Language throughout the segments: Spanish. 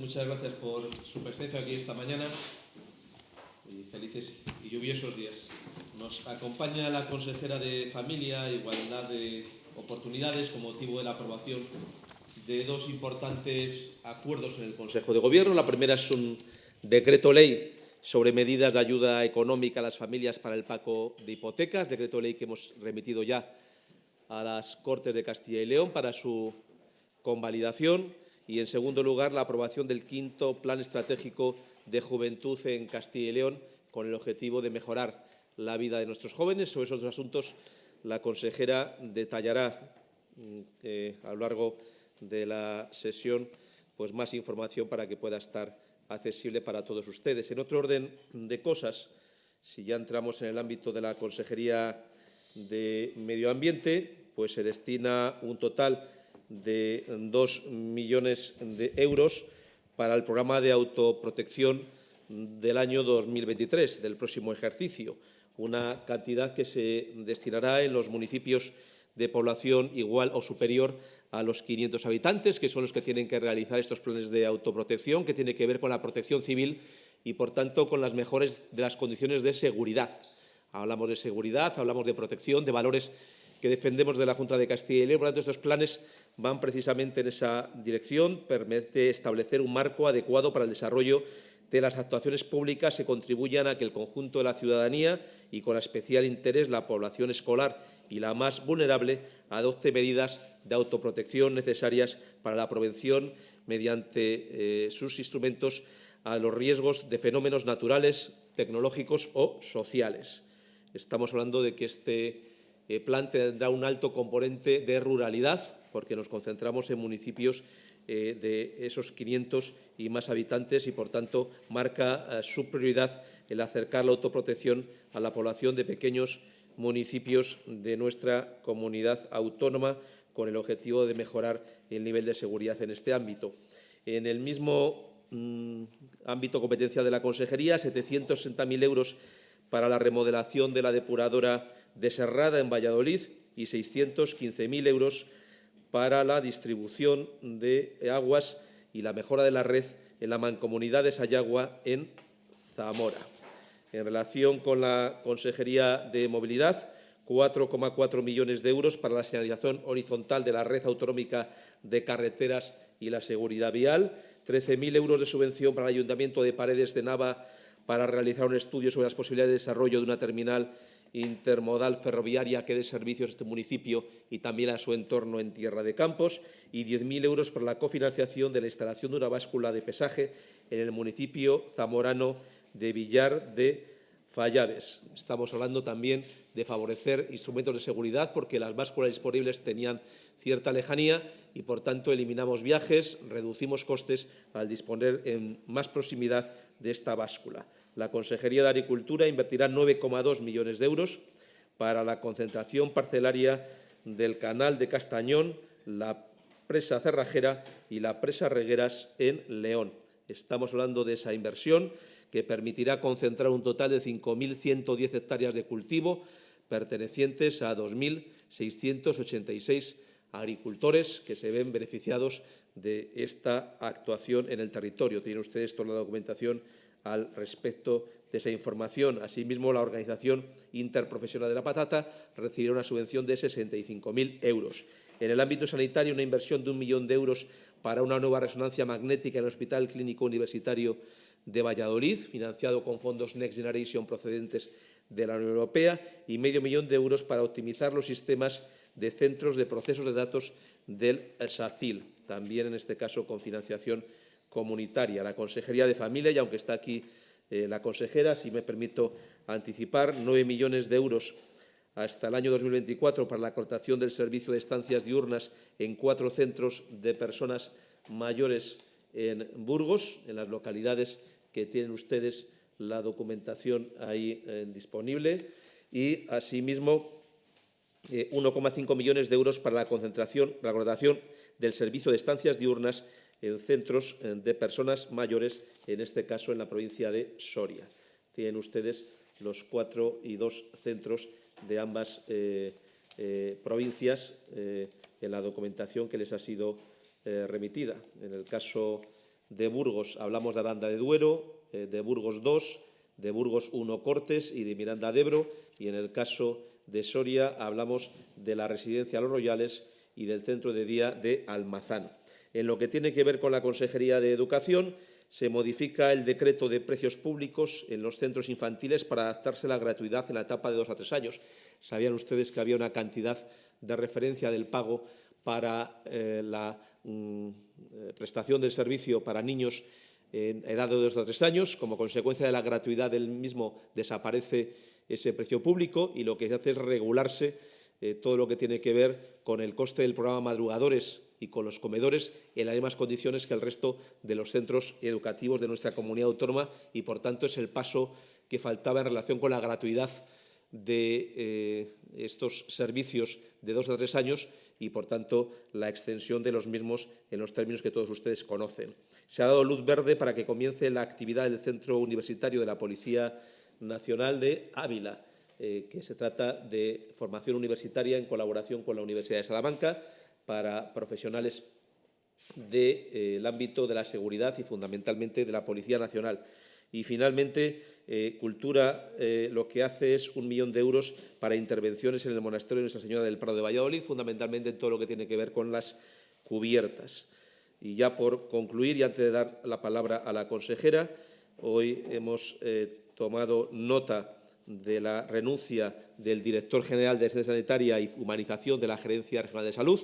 muchas gracias por su presencia aquí esta mañana y felices y lluviosos días. Nos acompaña la consejera de Familia e Igualdad de Oportunidades con motivo de la aprobación de dos importantes acuerdos en el Consejo de Gobierno. La primera es un decreto ley sobre medidas de ayuda económica a las familias para el pago de hipotecas, decreto ley que hemos remitido ya a las Cortes de Castilla y León para su convalidación y, en segundo lugar, la aprobación del quinto Plan Estratégico de Juventud en Castilla y León con el objetivo de mejorar la vida de nuestros jóvenes. Sobre esos dos asuntos la consejera detallará mm, eh, a lo largo de la sesión pues, más información para que pueda estar accesible para todos ustedes. En otro orden de cosas, si ya entramos en el ámbito de la Consejería de Medio Ambiente, pues se destina un total de dos millones de euros para el programa de autoprotección del año 2023, del próximo ejercicio, una cantidad que se destinará en los municipios de población igual o superior a los 500 habitantes, que son los que tienen que realizar estos planes de autoprotección, que tiene que ver con la protección civil y, por tanto, con las mejores de las condiciones de seguridad. Hablamos de seguridad, hablamos de protección, de valores que defendemos de la Junta de Castilla y León. Por lo tanto, estos planes van precisamente en esa dirección, permite establecer un marco adecuado para el desarrollo de las actuaciones públicas que contribuyan a que el conjunto de la ciudadanía y, con especial interés, la población escolar y la más vulnerable, adopte medidas de autoprotección necesarias para la prevención mediante eh, sus instrumentos a los riesgos de fenómenos naturales, tecnológicos o sociales. Estamos hablando de que este el plan tendrá un alto componente de ruralidad, porque nos concentramos en municipios eh, de esos 500 y más habitantes y, por tanto, marca eh, su prioridad el acercar la autoprotección a la población de pequeños municipios de nuestra comunidad autónoma con el objetivo de mejorar el nivel de seguridad en este ámbito. En el mismo mm, ámbito competencia de la Consejería, 760.000 euros para la remodelación de la depuradora de Serrada en Valladolid y 615.000 euros para la distribución de aguas y la mejora de la red en la mancomunidad de Sayagua en Zamora. En relación con la Consejería de Movilidad, 4,4 millones de euros para la señalización horizontal de la red autonómica de carreteras y la seguridad vial, 13.000 euros de subvención para el Ayuntamiento de Paredes de Nava para realizar un estudio sobre las posibilidades de desarrollo de una terminal intermodal ferroviaria que dé servicios a este municipio y también a su entorno en Tierra de Campos y 10.000 euros para la cofinanciación de la instalación de una báscula de pesaje en el municipio zamorano de Villar de Fallaves. Estamos hablando también de favorecer instrumentos de seguridad porque las básculas disponibles tenían cierta lejanía y, por tanto, eliminamos viajes, reducimos costes al disponer en más proximidad de esta báscula. La Consejería de Agricultura invertirá 9,2 millones de euros para la concentración parcelaria del canal de Castañón, la presa cerrajera y la presa regueras en León. Estamos hablando de esa inversión que permitirá concentrar un total de 5.110 hectáreas de cultivo pertenecientes a 2.686 agricultores que se ven beneficiados de esta actuación en el territorio. Tienen ustedes toda la documentación al respecto de esa información. Asimismo, la Organización Interprofesional de la Patata recibirá una subvención de 65.000 euros. En el ámbito sanitario, una inversión de un millón de euros para una nueva resonancia magnética en el Hospital Clínico Universitario de Valladolid, financiado con fondos Next Generation procedentes de la Unión Europea, y medio millón de euros para optimizar los sistemas de centros de procesos de datos del SACIL, también en este caso con financiación comunitaria. La Consejería de Familia, y aunque está aquí eh, la consejera, si me permito anticipar, nueve millones de euros hasta el año 2024 para la cortación del servicio de estancias diurnas en cuatro centros de personas mayores en Burgos, en las localidades que tienen ustedes la documentación ahí eh, disponible y, asimismo, 1,5 eh, millones de euros para la concentración, la contratación del servicio de estancias diurnas en centros eh, de personas mayores, en este caso en la provincia de Soria. Tienen ustedes los cuatro y dos centros de ambas eh, provincias en la documentación que les ha sido remitida. En el caso de Burgos hablamos de Aranda de Duero, de Burgos 2, de Burgos 1 Cortes y de Miranda de Ebro. Y en el caso de Soria hablamos de la residencia Los Royales y del centro de día de Almazán. En lo que tiene que ver con la Consejería de Educación, se modifica el decreto de precios públicos en los centros infantiles para adaptarse a la gratuidad en la etapa de dos a tres años. Sabían ustedes que había una cantidad de referencia del pago para eh, la mm, eh, prestación del servicio para niños en edad de dos a tres años. Como consecuencia de la gratuidad del mismo desaparece ese precio público y lo que se hace es regularse eh, todo lo que tiene que ver con el coste del programa Madrugadores y con los comedores en las mismas condiciones que el resto de los centros educativos de nuestra comunidad autónoma y, por tanto, es el paso que faltaba en relación con la gratuidad de eh, estos servicios de dos a tres años y, por tanto, la extensión de los mismos en los términos que todos ustedes conocen. Se ha dado luz verde para que comience la actividad del Centro Universitario de la Policía Nacional de Ávila, eh, que se trata de formación universitaria en colaboración con la Universidad de Salamanca para profesionales del ámbito de la seguridad y fundamentalmente de la Policía Nacional. Y finalmente, eh, Cultura eh, lo que hace es un millón de euros para intervenciones en el monasterio de Nuestra Señora del Prado de Valladolid, fundamentalmente en todo lo que tiene que ver con las cubiertas. Y ya por concluir, y antes de dar la palabra a la consejera, hoy hemos eh, tomado nota de la renuncia del director general de Asistencia Sanitaria y Humanización de la Gerencia Regional de Salud,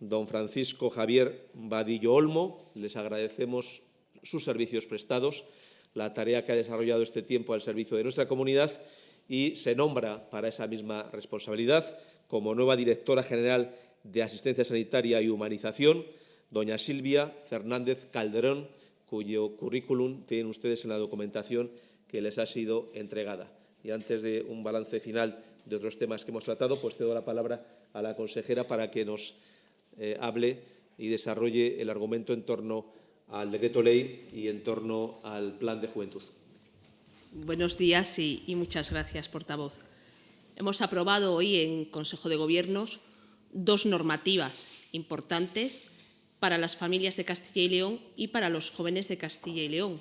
don Francisco Javier Vadillo Olmo. Les agradecemos sus servicios prestados, la tarea que ha desarrollado este tiempo al servicio de nuestra comunidad y se nombra para esa misma responsabilidad como nueva directora general de Asistencia Sanitaria y Humanización, doña Silvia Fernández Calderón, cuyo currículum tienen ustedes en la documentación que les ha sido entregada. Y antes de un balance final de otros temas que hemos tratado, pues cedo la palabra a la consejera para que nos eh, hable y desarrolle el argumento en torno al decreto ley y en torno al plan de juventud. Buenos días y, y muchas gracias, portavoz. Hemos aprobado hoy en Consejo de Gobiernos dos normativas importantes para las familias de Castilla y León y para los jóvenes de Castilla y León.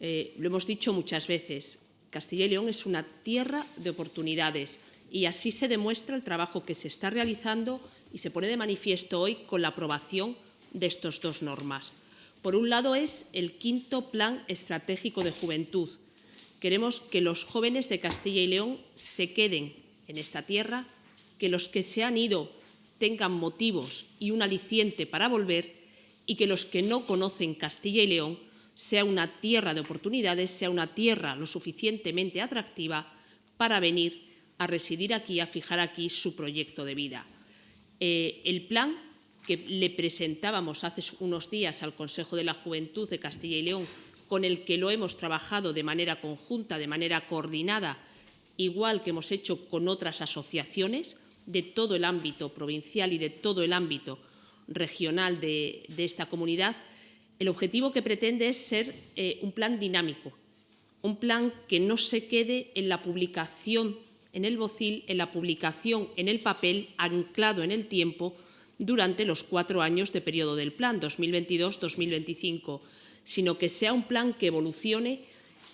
Eh, lo hemos dicho muchas veces, Castilla y León es una tierra de oportunidades y así se demuestra el trabajo que se está realizando y se pone de manifiesto hoy con la aprobación de estas dos normas. Por un lado es el quinto Plan Estratégico de Juventud. Queremos que los jóvenes de Castilla y León se queden en esta tierra, que los que se han ido tengan motivos y un aliciente para volver y que los que no conocen Castilla y León sea una tierra de oportunidades, sea una tierra lo suficientemente atractiva para venir a residir aquí, a fijar aquí su proyecto de vida. Eh, el plan que le presentábamos hace unos días al Consejo de la Juventud de Castilla y León, con el que lo hemos trabajado de manera conjunta, de manera coordinada, igual que hemos hecho con otras asociaciones de todo el ámbito provincial y de todo el ámbito regional de, esta comunidad, el objetivo que pretende es ser eh, un plan dinámico, un plan que no se quede en la publicación en el bocil en la publicación en el papel anclado en el tiempo durante los cuatro años de periodo del plan 2022-2025, sino que sea un plan que evolucione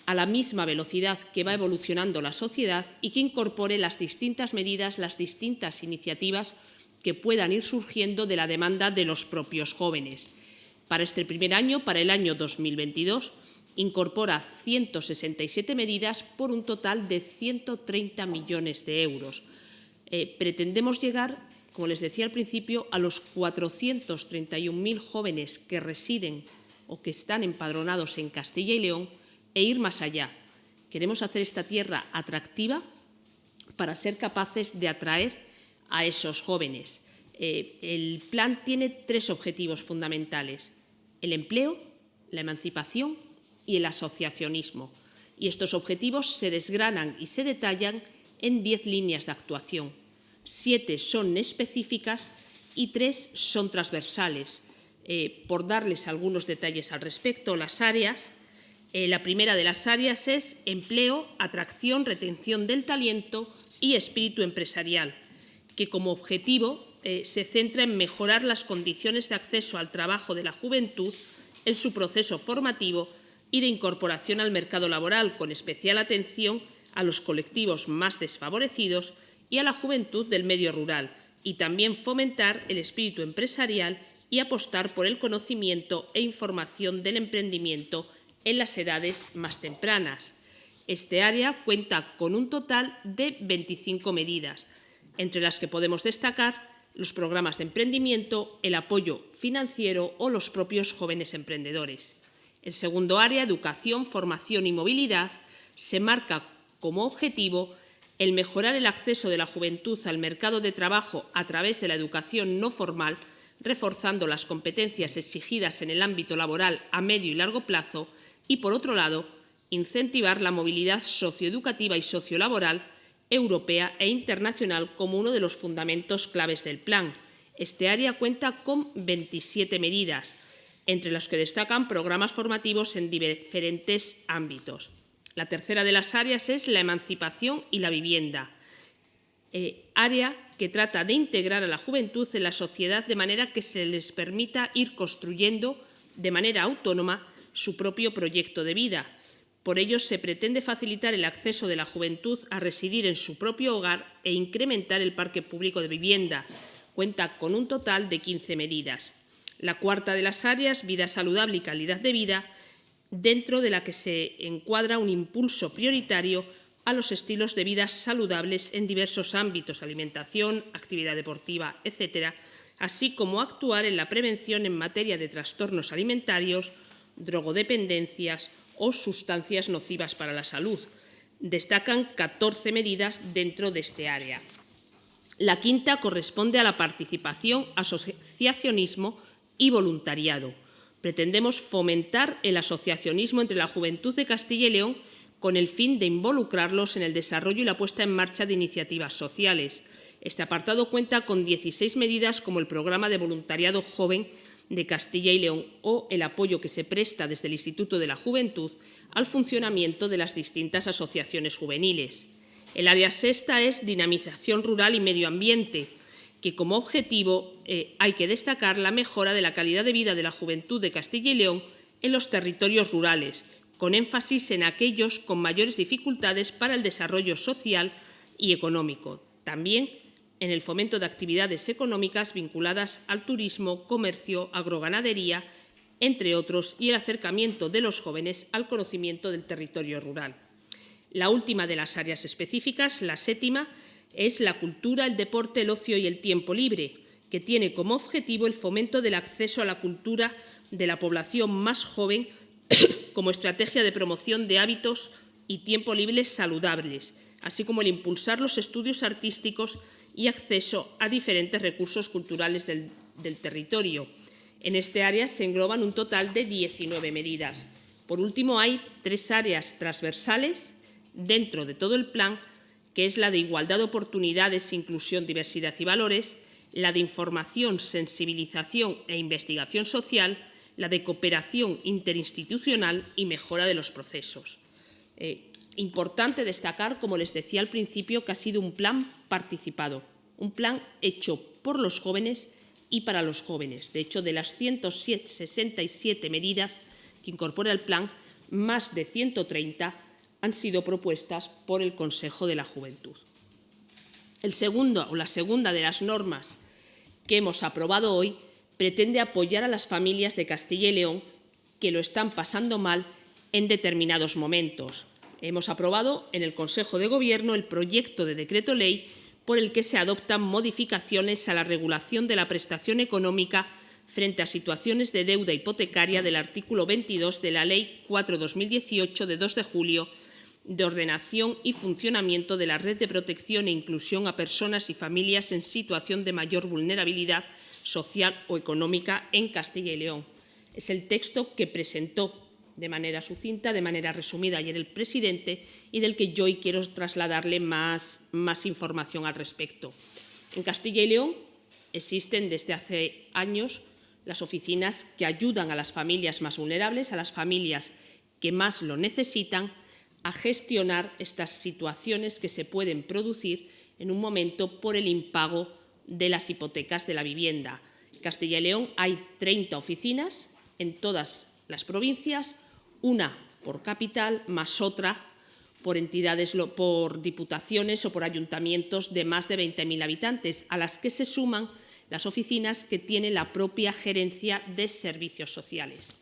a la misma velocidad que va evolucionando la sociedad y que incorpore las distintas medidas, las distintas iniciativas que puedan ir surgiendo de la demanda de los propios jóvenes. Para este primer año, para el año 2022, incorpora 167 medidas por un total de 130 millones de euros. Eh, pretendemos llegar, como les decía al principio, a los 431.000 jóvenes que residen o que están empadronados en Castilla y León e ir más allá. Queremos hacer esta tierra atractiva para ser capaces de atraer a esos jóvenes. Eh, el plan tiene tres objetivos fundamentales. El empleo, la emancipación y el asociacionismo. Y estos objetivos se desgranan y se detallan en diez líneas de actuación. Siete son específicas y tres son transversales. Eh, por darles algunos detalles al respecto, las áreas, eh, la primera de las áreas es empleo, atracción, retención del talento y espíritu empresarial, que como objetivo eh, se centra en mejorar las condiciones de acceso al trabajo de la juventud en su proceso formativo y de incorporación al mercado laboral, con especial atención a los colectivos más desfavorecidos y a la juventud del medio rural, y también fomentar el espíritu empresarial y apostar por el conocimiento e información del emprendimiento en las edades más tempranas. Este área cuenta con un total de 25 medidas, entre las que podemos destacar los programas de emprendimiento, el apoyo financiero o los propios jóvenes emprendedores. El segundo área, educación, formación y movilidad, se marca como objetivo el mejorar el acceso de la juventud al mercado de trabajo a través de la educación no formal, reforzando las competencias exigidas en el ámbito laboral a medio y largo plazo y, por otro lado, incentivar la movilidad socioeducativa y sociolaboral europea e internacional como uno de los fundamentos claves del plan. Este área cuenta con 27 medidas, entre las que destacan programas formativos en diferentes ámbitos. La tercera de las áreas es la emancipación y la vivienda, eh, área que trata de integrar a la juventud en la sociedad de manera que se les permita ir construyendo de manera autónoma su propio proyecto de vida. Por ello, se pretende facilitar el acceso de la juventud a residir en su propio hogar e incrementar el parque público de vivienda. Cuenta con un total de 15 medidas. La cuarta de las áreas, vida saludable y calidad de vida, dentro de la que se encuadra un impulso prioritario a los estilos de vida saludables en diversos ámbitos, alimentación, actividad deportiva, etcétera, así como actuar en la prevención en materia de trastornos alimentarios, drogodependencias o sustancias nocivas para la salud. Destacan 14 medidas dentro de este área. La quinta corresponde a la participación, asociacionismo y voluntariado pretendemos fomentar el asociacionismo entre la juventud de Castilla y León con el fin de involucrarlos en el desarrollo y la puesta en marcha de iniciativas sociales. Este apartado cuenta con 16 medidas como el programa de voluntariado joven de Castilla y León o el apoyo que se presta desde el Instituto de la Juventud al funcionamiento de las distintas asociaciones juveniles. El área sexta es dinamización rural y medio ambiente, que como objetivo eh, hay que destacar la mejora de la calidad de vida de la juventud de Castilla y León en los territorios rurales, con énfasis en aquellos con mayores dificultades para el desarrollo social y económico. También en el fomento de actividades económicas vinculadas al turismo, comercio, agroganadería, entre otros, y el acercamiento de los jóvenes al conocimiento del territorio rural. La última de las áreas específicas, la séptima, es la cultura, el deporte, el ocio y el tiempo libre, que tiene como objetivo el fomento del acceso a la cultura de la población más joven como estrategia de promoción de hábitos y tiempo libre saludables, así como el impulsar los estudios artísticos y acceso a diferentes recursos culturales del, territorio. En este área se engloban un total de 19 medidas. Por último, hay tres áreas transversales dentro de todo el plan que es la de igualdad de oportunidades, inclusión, diversidad y valores, la de información, sensibilización e investigación social, la de cooperación interinstitucional y mejora de los procesos. Eh, importante destacar, como les decía al principio, que ha sido un plan participado, un plan hecho por los jóvenes y para los jóvenes. De hecho, de las 167 medidas que incorpora el plan, más de 130 han sido propuestas por el Consejo de la Juventud. El segundo, o la segunda de las normas que hemos aprobado hoy pretende apoyar a las familias de Castilla y León que lo están pasando mal en determinados momentos. Hemos aprobado en el Consejo de Gobierno el proyecto de decreto ley por el que se adoptan modificaciones a la regulación de la prestación económica frente a situaciones de deuda hipotecaria del artículo 22 de la Ley 4-2018 de 2 de julio de ordenación y funcionamiento de la red de protección e inclusión a personas y familias en situación de mayor vulnerabilidad social o económica en Castilla y León. Es el texto que presentó de manera sucinta, de manera resumida ayer el presidente y del que yo hoy quiero trasladarle más, más información al respecto. En Castilla y León existen desde hace años las oficinas que ayudan a las familias más vulnerables, a las familias que más lo necesitan, a gestionar estas situaciones que se pueden producir en un momento por el impago de las hipotecas de la vivienda. En Castilla y León hay 30 oficinas, en todas las provincias, una por capital más otra por entidades, por diputaciones o por ayuntamientos de más de 20.000 habitantes, a las que se suman las oficinas que tiene la propia gerencia de servicios sociales.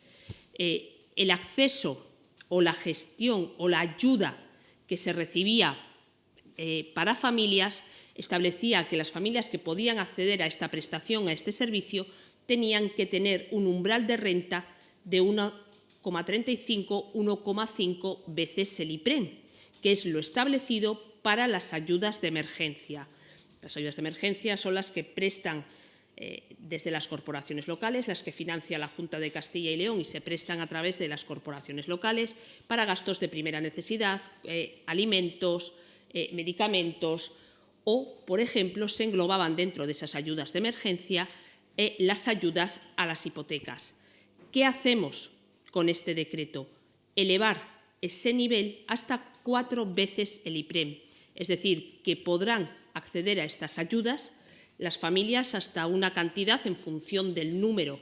Eh, el acceso o la gestión o la ayuda que se recibía eh, para familias establecía que las familias que podían acceder a esta prestación, a este servicio, tenían que tener un umbral de renta de 1,35, 1,5 veces el IPREM, que es lo establecido para las ayudas de emergencia. Las ayudas de emergencia son las que prestan eh, desde las corporaciones locales, las que financia la Junta de Castilla y León y se prestan a través de las corporaciones locales para gastos de primera necesidad, eh, alimentos, eh, medicamentos o, por ejemplo, se englobaban dentro de esas ayudas de emergencia las ayudas a las hipotecas. ¿Qué hacemos con este decreto? Elevar ese nivel hasta cuatro veces el IPREM, es decir, que podrán acceder a estas ayudas las familias hasta una cantidad en función del número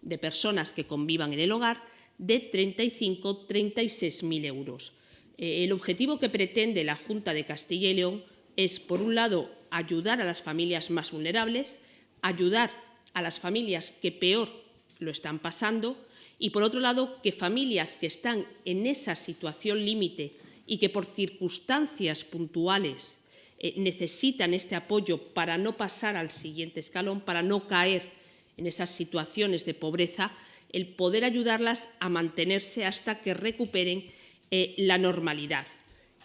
de personas que convivan en el hogar de 35-36.000 euros. Eh, el objetivo que pretende la Junta de Castilla y León es, por un lado, ayudar a las familias más vulnerables, ayudar a las familias que peor lo están pasando y, por otro lado, que familias que están en esa situación límite y que por circunstancias puntuales eh, necesitan este apoyo para no pasar al siguiente escalón, para no caer en esas situaciones de pobreza, el poder ayudarlas a mantenerse hasta que recuperen eh, la normalidad.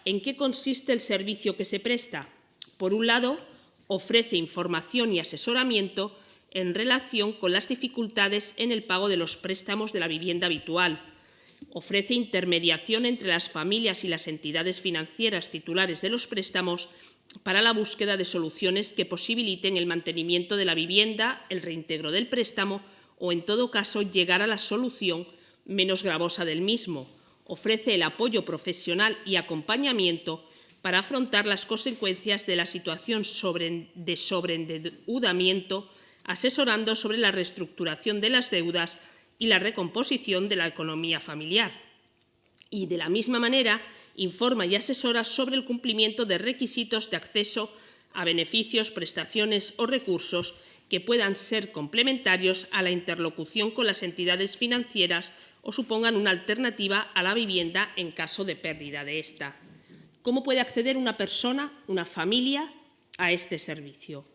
¿En qué consiste el servicio que se presta? Por un lado, ofrece información y asesoramiento en relación con las dificultades en el pago de los préstamos de la vivienda habitual. Ofrece intermediación entre las familias y las entidades financieras titulares de los préstamos para la búsqueda de soluciones que posibiliten el mantenimiento de la vivienda, el reintegro del préstamo o, en todo caso, llegar a la solución menos gravosa del mismo. Ofrece el apoyo profesional y acompañamiento para afrontar las consecuencias de la situación de sobreendeudamiento asesorando sobre la reestructuración de las deudas y la recomposición de la economía familiar. Y, de la misma manera, informa y asesora sobre el cumplimiento de requisitos de acceso a beneficios, prestaciones o recursos que puedan ser complementarios a la interlocución con las entidades financieras o supongan una alternativa a la vivienda en caso de pérdida de esta. ¿Cómo puede acceder una persona, una familia, a este servicio?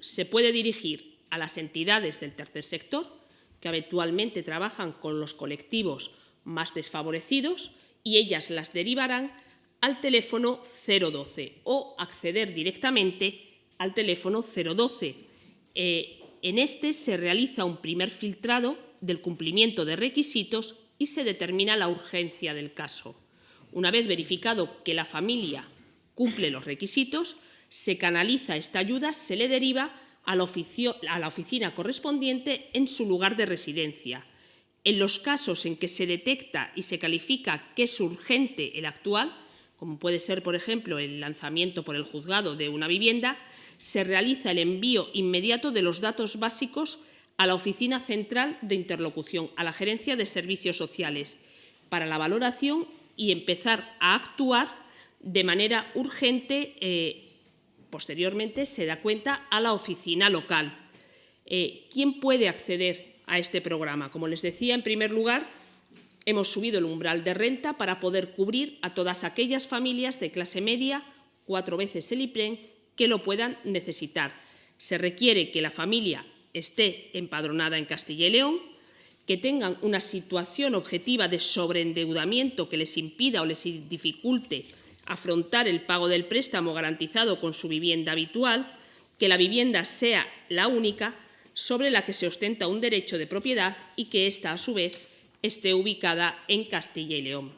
Se puede dirigir a las entidades del tercer sector, que habitualmente trabajan con los colectivos más desfavorecidos, y ellas las derivarán al teléfono 012 o acceder directamente al teléfono 012. Eh, en este se realiza un primer filtrado del cumplimiento de requisitos y se determina la urgencia del caso. Una vez verificado que la familia cumple los requisitos, se canaliza esta ayuda, se le deriva a la, oficina correspondiente en su lugar de residencia. En los casos en que se detecta y se califica que es urgente el actual, como puede ser, por ejemplo, el lanzamiento por el juzgado de una vivienda, se realiza el envío inmediato de los datos básicos a la Oficina Central de Interlocución, a la Gerencia de Servicios Sociales, para la valoración y empezar a actuar de manera urgente eh, Posteriormente se da cuenta a la oficina local. Eh, ¿Quién puede acceder a este programa? Como les decía, en primer lugar, hemos subido el umbral de renta para poder cubrir a todas aquellas familias de clase media, cuatro veces el IPREN, que lo puedan necesitar. Se requiere que la familia esté empadronada en Castilla y León, que tengan una situación objetiva de sobreendeudamiento que les impida o les dificulte afrontar el pago del préstamo garantizado con su vivienda habitual, que la vivienda sea la única sobre la que se ostenta un derecho de propiedad y que ésta, a su vez, esté ubicada en Castilla y León.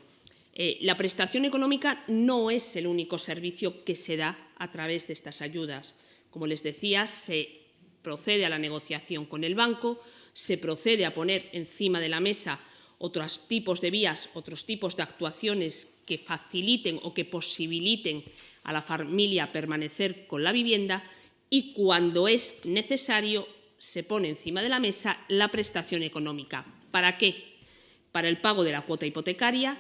Eh, la prestación económica no es el único servicio que se da a través de estas ayudas. Como les decía, se procede a la negociación con el banco, se procede a poner encima de la mesa otros tipos de vías, otros tipos de actuaciones que faciliten o que posibiliten a la familia permanecer con la vivienda y cuando es necesario se pone encima de la mesa la prestación económica. ¿Para qué? para el pago de la cuota hipotecaria,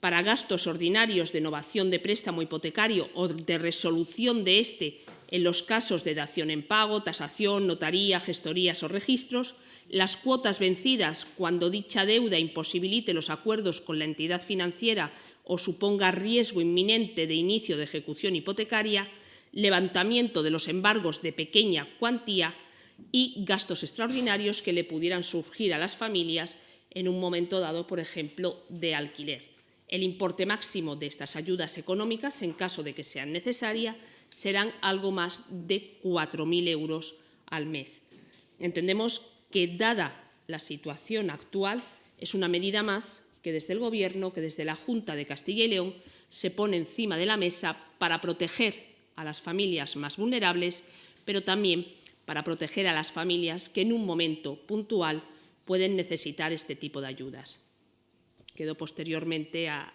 para gastos ordinarios de innovación de préstamo hipotecario o de resolución de este en los casos de dación en pago, tasación, notaría, gestorías o registros, las cuotas vencidas cuando dicha deuda imposibilite los acuerdos con la entidad financiera o suponga riesgo inminente de inicio de ejecución hipotecaria, levantamiento de los embargos de pequeña cuantía y gastos extraordinarios que le pudieran surgir a las familias en un momento dado, por ejemplo, de alquiler. El importe máximo de estas ayudas económicas, en caso de que sean necesarias, serán algo más de 4.000 euros al mes. Entendemos que, dada la situación actual, es una medida más que desde el Gobierno, que desde la Junta de Castilla y León, se pone encima de la mesa para proteger a las familias más vulnerables, pero también para proteger a las familias que en un momento puntual pueden necesitar este tipo de ayudas. Quedo posteriormente a,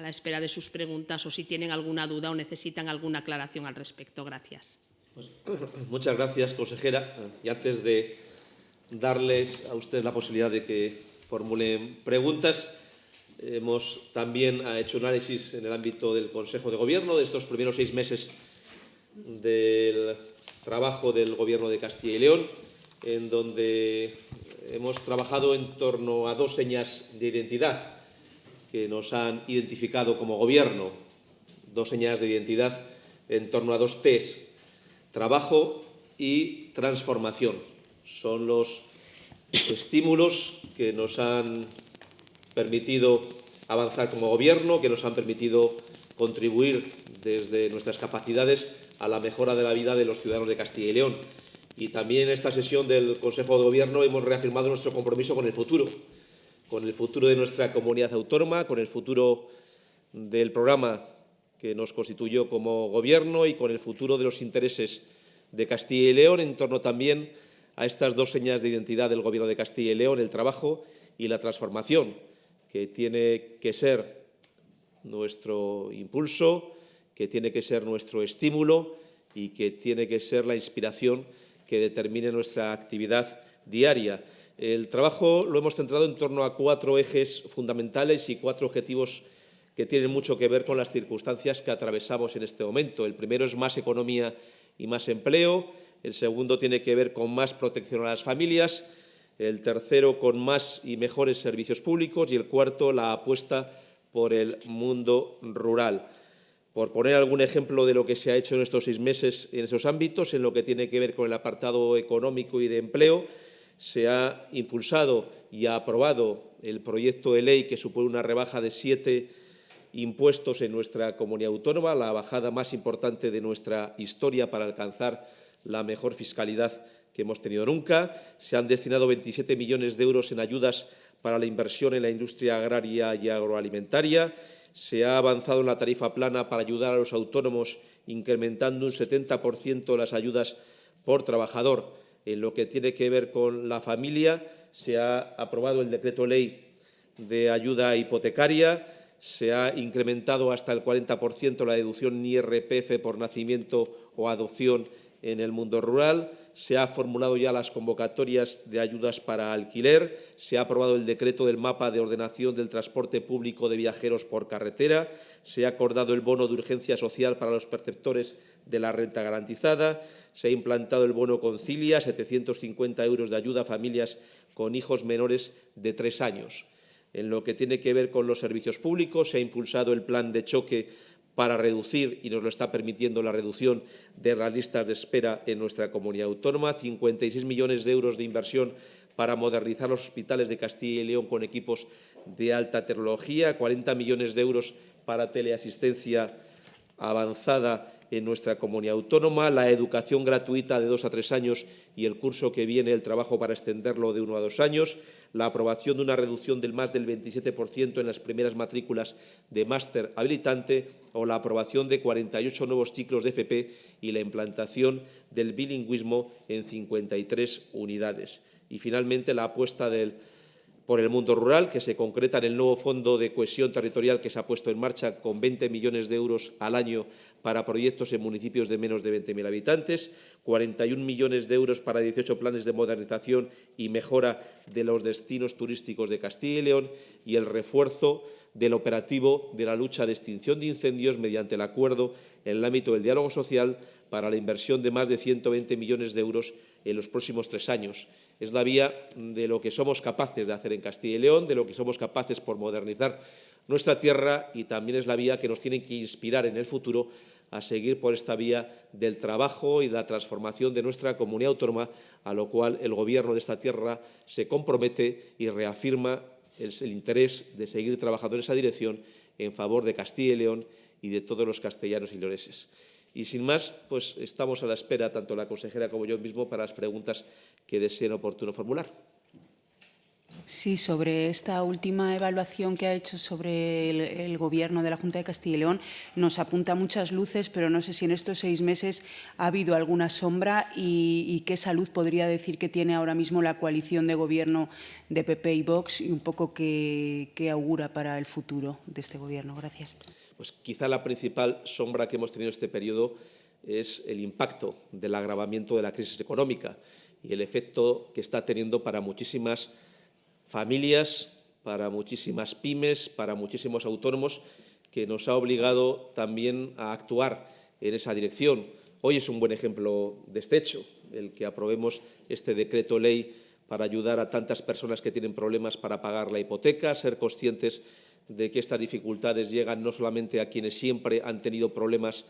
la espera de sus preguntas o si tienen alguna duda o necesitan alguna aclaración al respecto. Gracias. Pues, muchas gracias, consejera. Y antes de darles a ustedes la posibilidad de que formulen preguntas, hemos también hecho un análisis en el ámbito del Consejo de Gobierno de estos primeros seis meses del trabajo del Gobierno de Castilla y León, en donde hemos trabajado en torno a dos señas de identidad que nos han identificado como Gobierno, dos señas de identidad en torno a dos Ts, trabajo y transformación. Son los estímulos que nos han permitido avanzar como Gobierno, que nos han permitido contribuir desde nuestras capacidades a la mejora de la vida de los ciudadanos de Castilla y León. Y también en esta sesión del Consejo de Gobierno hemos reafirmado nuestro compromiso con el futuro, con el futuro de nuestra comunidad autónoma, con el futuro del programa que nos constituyó como Gobierno y con el futuro de los intereses de Castilla y León, en torno también a estas dos señas de identidad del Gobierno de Castilla y León, el trabajo y la transformación, que tiene que ser nuestro impulso, que tiene que ser nuestro estímulo y que tiene que ser la inspiración que determine nuestra actividad diaria. El trabajo lo hemos centrado en torno a cuatro ejes fundamentales y cuatro objetivos que tienen mucho que ver con las circunstancias que atravesamos en este momento. El primero es más economía y más empleo, el segundo tiene que ver con más protección a las familias, el tercero con más y mejores servicios públicos y el cuarto la apuesta por el mundo rural. Por poner algún ejemplo de lo que se ha hecho en estos seis meses en esos ámbitos, en lo que tiene que ver con el apartado económico y de empleo, se ha impulsado y ha aprobado el proyecto de ley que supone una rebaja de siete impuestos en nuestra comunidad autónoma, la bajada más importante de nuestra historia para alcanzar la mejor fiscalidad que hemos tenido nunca. Se han destinado 27 millones de euros en ayudas para la inversión en la industria agraria y agroalimentaria. Se ha avanzado en la tarifa plana para ayudar a los autónomos, incrementando un 70% las ayudas por trabajador. En lo que tiene que ver con la familia, se ha aprobado el decreto ley de ayuda hipotecaria, se ha incrementado hasta el 40% la deducción IRPF por nacimiento o adopción en el mundo rural, se ha formulado ya las convocatorias de ayudas para alquiler, se ha aprobado el decreto del mapa de ordenación del transporte público de viajeros por carretera, se ha acordado el bono de urgencia social para los perceptores de la renta garantizada, se ha implantado el bono concilia, 750 euros de ayuda a familias con hijos menores de tres años. En lo que tiene que ver con los servicios públicos, se ha impulsado el plan de choque para reducir, y nos lo está permitiendo la reducción de las listas de espera en nuestra comunidad autónoma, 56 millones de euros de inversión para modernizar los hospitales de Castilla y León con equipos de alta tecnología, 40 millones de euros para teleasistencia avanzada en nuestra comunidad autónoma, la educación gratuita de dos a tres años y el curso que viene el trabajo para extenderlo de uno a dos años, la aprobación de una reducción del más del 27% en las primeras matrículas de máster habilitante o la aprobación de 48 nuevos ciclos de FP y la implantación del bilingüismo en 53 unidades. Y, finalmente, la apuesta del por el mundo rural, que se concreta en el nuevo Fondo de Cohesión Territorial que se ha puesto en marcha con 20 millones de euros al año para proyectos en municipios de menos de 20.000 habitantes, 41 millones de euros para 18 planes de modernización y mejora de los destinos turísticos de Castilla y León y el refuerzo del operativo de la lucha de extinción de incendios mediante el acuerdo en el ámbito del diálogo social para la inversión de más de 120 millones de euros en los próximos tres años es la vía de lo que somos capaces de hacer en Castilla y León, de lo que somos capaces por modernizar nuestra tierra y también es la vía que nos tiene que inspirar en el futuro a seguir por esta vía del trabajo y de la transformación de nuestra comunidad autónoma, a lo cual el Gobierno de esta tierra se compromete y reafirma el, interés de seguir trabajando en esa dirección en favor de Castilla y León y de todos los castellanos y leoneses. Y sin más, pues estamos a la espera, tanto la consejera como yo mismo, para las preguntas que deseen oportuno formular. Sí, sobre esta última evaluación que ha hecho sobre el, Gobierno de la Junta de Castilla y León, nos apunta muchas luces, pero no sé si en estos seis meses ha habido alguna sombra y, y qué salud podría decir que tiene ahora mismo la coalición de Gobierno de PP y Vox y un poco qué augura para el futuro de este Gobierno. Gracias pues quizá la principal sombra que hemos tenido este periodo es el impacto del agravamiento de la crisis económica y el efecto que está teniendo para muchísimas familias, para muchísimas pymes, para muchísimos autónomos, que nos ha obligado también a actuar en esa dirección. Hoy es un buen ejemplo de este hecho, el que aprobemos este decreto ley para ayudar a tantas personas que tienen problemas para pagar la hipoteca, ser conscientes de que estas dificultades llegan no solamente a quienes siempre han tenido problemas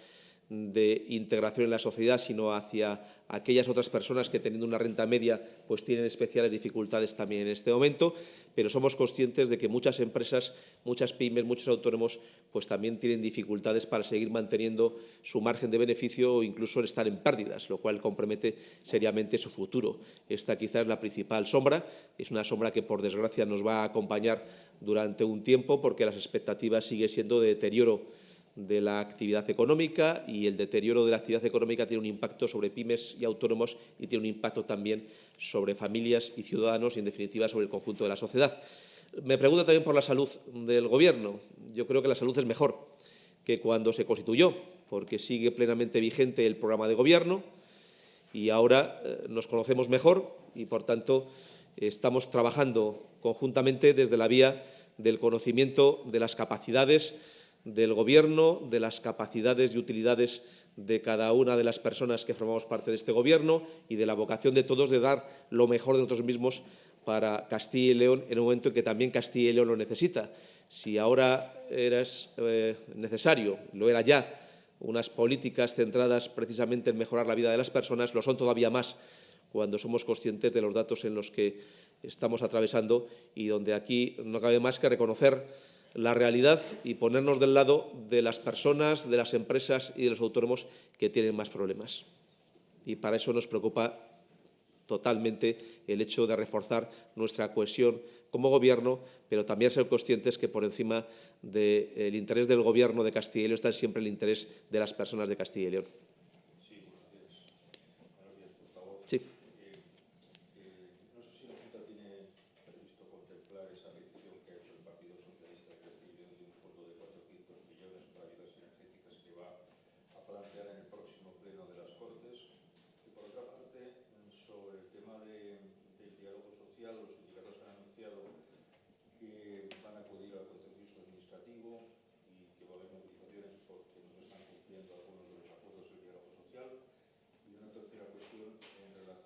de integración en la sociedad, sino hacia aquellas otras personas que teniendo una renta media pues tienen especiales dificultades también en este momento, pero somos conscientes de que muchas empresas, muchas pymes, muchos autónomos pues también tienen dificultades para seguir manteniendo su margen de beneficio o incluso estar en pérdidas, lo cual compromete seriamente su futuro. Esta quizás es la principal sombra, es una sombra que por desgracia nos va a acompañar durante un tiempo porque las expectativas siguen siendo de deterioro de la actividad económica y el deterioro de la actividad económica tiene un impacto sobre pymes y autónomos y tiene un impacto también sobre familias y ciudadanos y, en definitiva, sobre el conjunto de la sociedad. Me pregunta también por la salud del Gobierno. Yo creo que la salud es mejor que cuando se constituyó, porque sigue plenamente vigente el programa de Gobierno y ahora eh, nos conocemos mejor y, por tanto, estamos trabajando conjuntamente desde la vía del conocimiento de las capacidades del Gobierno, de las capacidades y utilidades de cada una de las personas que formamos parte de este Gobierno y de la vocación de todos de dar lo mejor de nosotros mismos para Castilla y León en un momento en que también Castilla y León lo necesita. Si ahora era eh, necesario, lo era ya, unas políticas centradas precisamente en mejorar la vida de las personas, lo son todavía más cuando somos conscientes de los datos en los que estamos atravesando y donde aquí no cabe más que reconocer la realidad y ponernos del lado de las personas, de las empresas y de los autónomos que tienen más problemas. Y para eso nos preocupa totalmente el hecho de reforzar nuestra cohesión como Gobierno, pero también ser conscientes que por encima del interés del Gobierno de Castilla y León está siempre el interés de las personas de Castilla y León.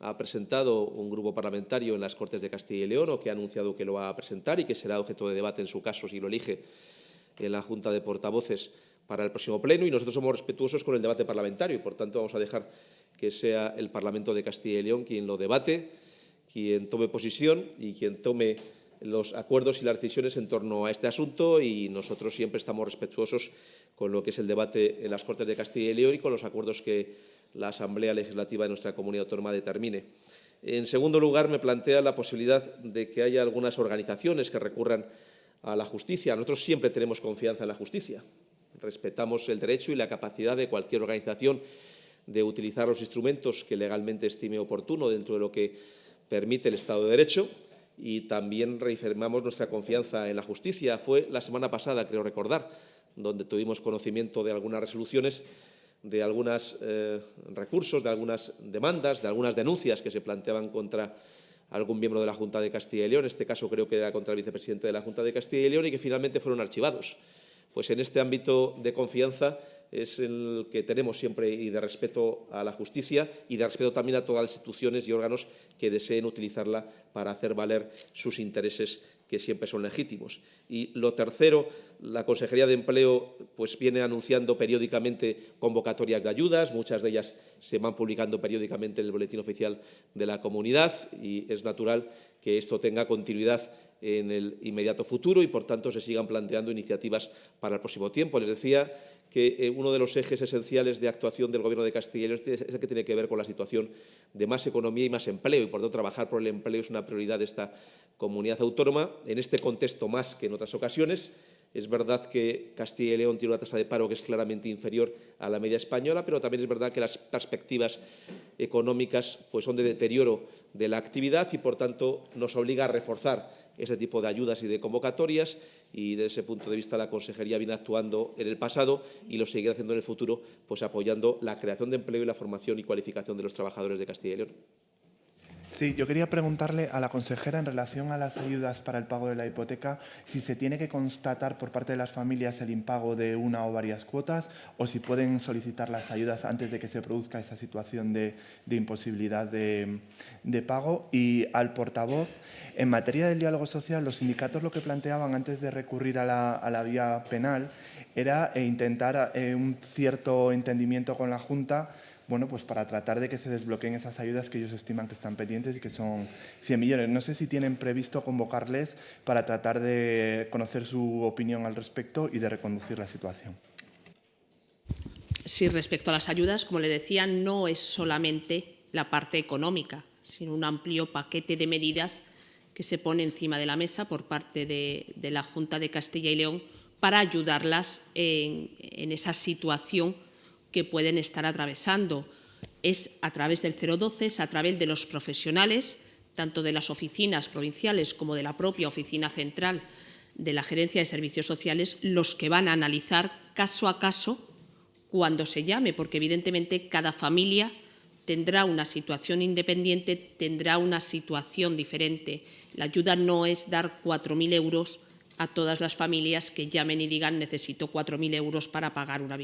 ha presentado un grupo parlamentario en las Cortes de Castilla y León o que ha anunciado que lo va a presentar y que será objeto de debate en su caso si lo elige en la Junta de Portavoces para el próximo pleno. Y nosotros somos respetuosos con el debate parlamentario y, por tanto, vamos a dejar que sea el Parlamento de Castilla y León quien lo debate, quien tome posición y quien tome los acuerdos y las decisiones en torno a este asunto. Y nosotros siempre estamos respetuosos con lo que es el debate en las Cortes de Castilla y León y con los acuerdos que la Asamblea Legislativa de nuestra comunidad autónoma determine. En segundo lugar, me plantea la posibilidad de que haya algunas organizaciones que recurran a la justicia. Nosotros siempre tenemos confianza en la justicia. Respetamos el derecho y la capacidad de cualquier organización de utilizar los instrumentos que legalmente estime oportuno dentro de lo que permite el Estado de Derecho y también reafirmamos nuestra confianza en la justicia. Fue la semana pasada, creo recordar, donde tuvimos conocimiento de algunas resoluciones, de algunos eh, recursos, de algunas demandas, de algunas denuncias que se planteaban contra algún miembro de la Junta de Castilla y León, en este caso creo que era contra el vicepresidente de la Junta de Castilla y León, y que finalmente fueron archivados. Pues en este ámbito de confianza es el que tenemos siempre y de respeto a la justicia y de respeto también a todas las instituciones y órganos que deseen utilizarla para hacer valer sus intereses que siempre son legítimos. Y lo tercero, la Consejería de Empleo pues, viene anunciando periódicamente convocatorias de ayudas, muchas de ellas se van publicando periódicamente en el Boletín Oficial de la Comunidad y es natural que esto tenga continuidad en el inmediato futuro y, por tanto, se sigan planteando iniciativas para el próximo tiempo. Les decía que eh, uno de los ejes esenciales de actuación del Gobierno de Castilla y León es el que tiene que ver con la situación de más economía y más empleo, y por tanto trabajar por el empleo es una prioridad de esta comunidad autónoma, en este contexto más que en otras ocasiones. Es verdad que Castilla y León tiene una tasa de paro que es claramente inferior a la media española, pero también es verdad que las perspectivas económicas pues, son de deterioro de la actividad y, por tanto, nos obliga a reforzar ese tipo de ayudas y de convocatorias y, desde ese punto de vista, la Consejería viene actuando en el pasado y lo seguirá haciendo en el futuro, pues apoyando la creación de empleo y la formación y cualificación de los trabajadores de Castilla y León. Sí, yo quería preguntarle a la consejera en relación a las ayudas para el pago de la hipoteca, si se tiene que constatar por parte de las familias el impago de una o varias cuotas o si pueden solicitar las ayudas antes de que se produzca esa situación de, imposibilidad de, pago. Y al portavoz, en materia del diálogo social, los sindicatos lo que planteaban antes de recurrir a la, vía penal era eh, intentar eh, un cierto entendimiento con la Junta bueno, pues para tratar de que se desbloqueen esas ayudas que ellos estiman que están pendientes y que son 100 millones. No sé si tienen previsto convocarles para tratar de conocer su opinión al respecto y de reconducir la situación. Sí, respecto a las ayudas, como le decía, no es solamente la parte económica, sino un amplio paquete de medidas que se pone encima de la mesa por parte de, la Junta de Castilla y León para ayudarlas en, en esa situación que pueden estar atravesando. Es a través del 012, es a través de los profesionales, tanto de las oficinas provinciales como de la propia oficina central de la Gerencia de Servicios Sociales, los que van a analizar caso a caso cuando se llame, porque evidentemente cada familia tendrá una situación independiente, tendrá una situación diferente. La ayuda no es dar 4.000 euros a todas las familias que llamen y digan necesito 4.000 euros para pagar una,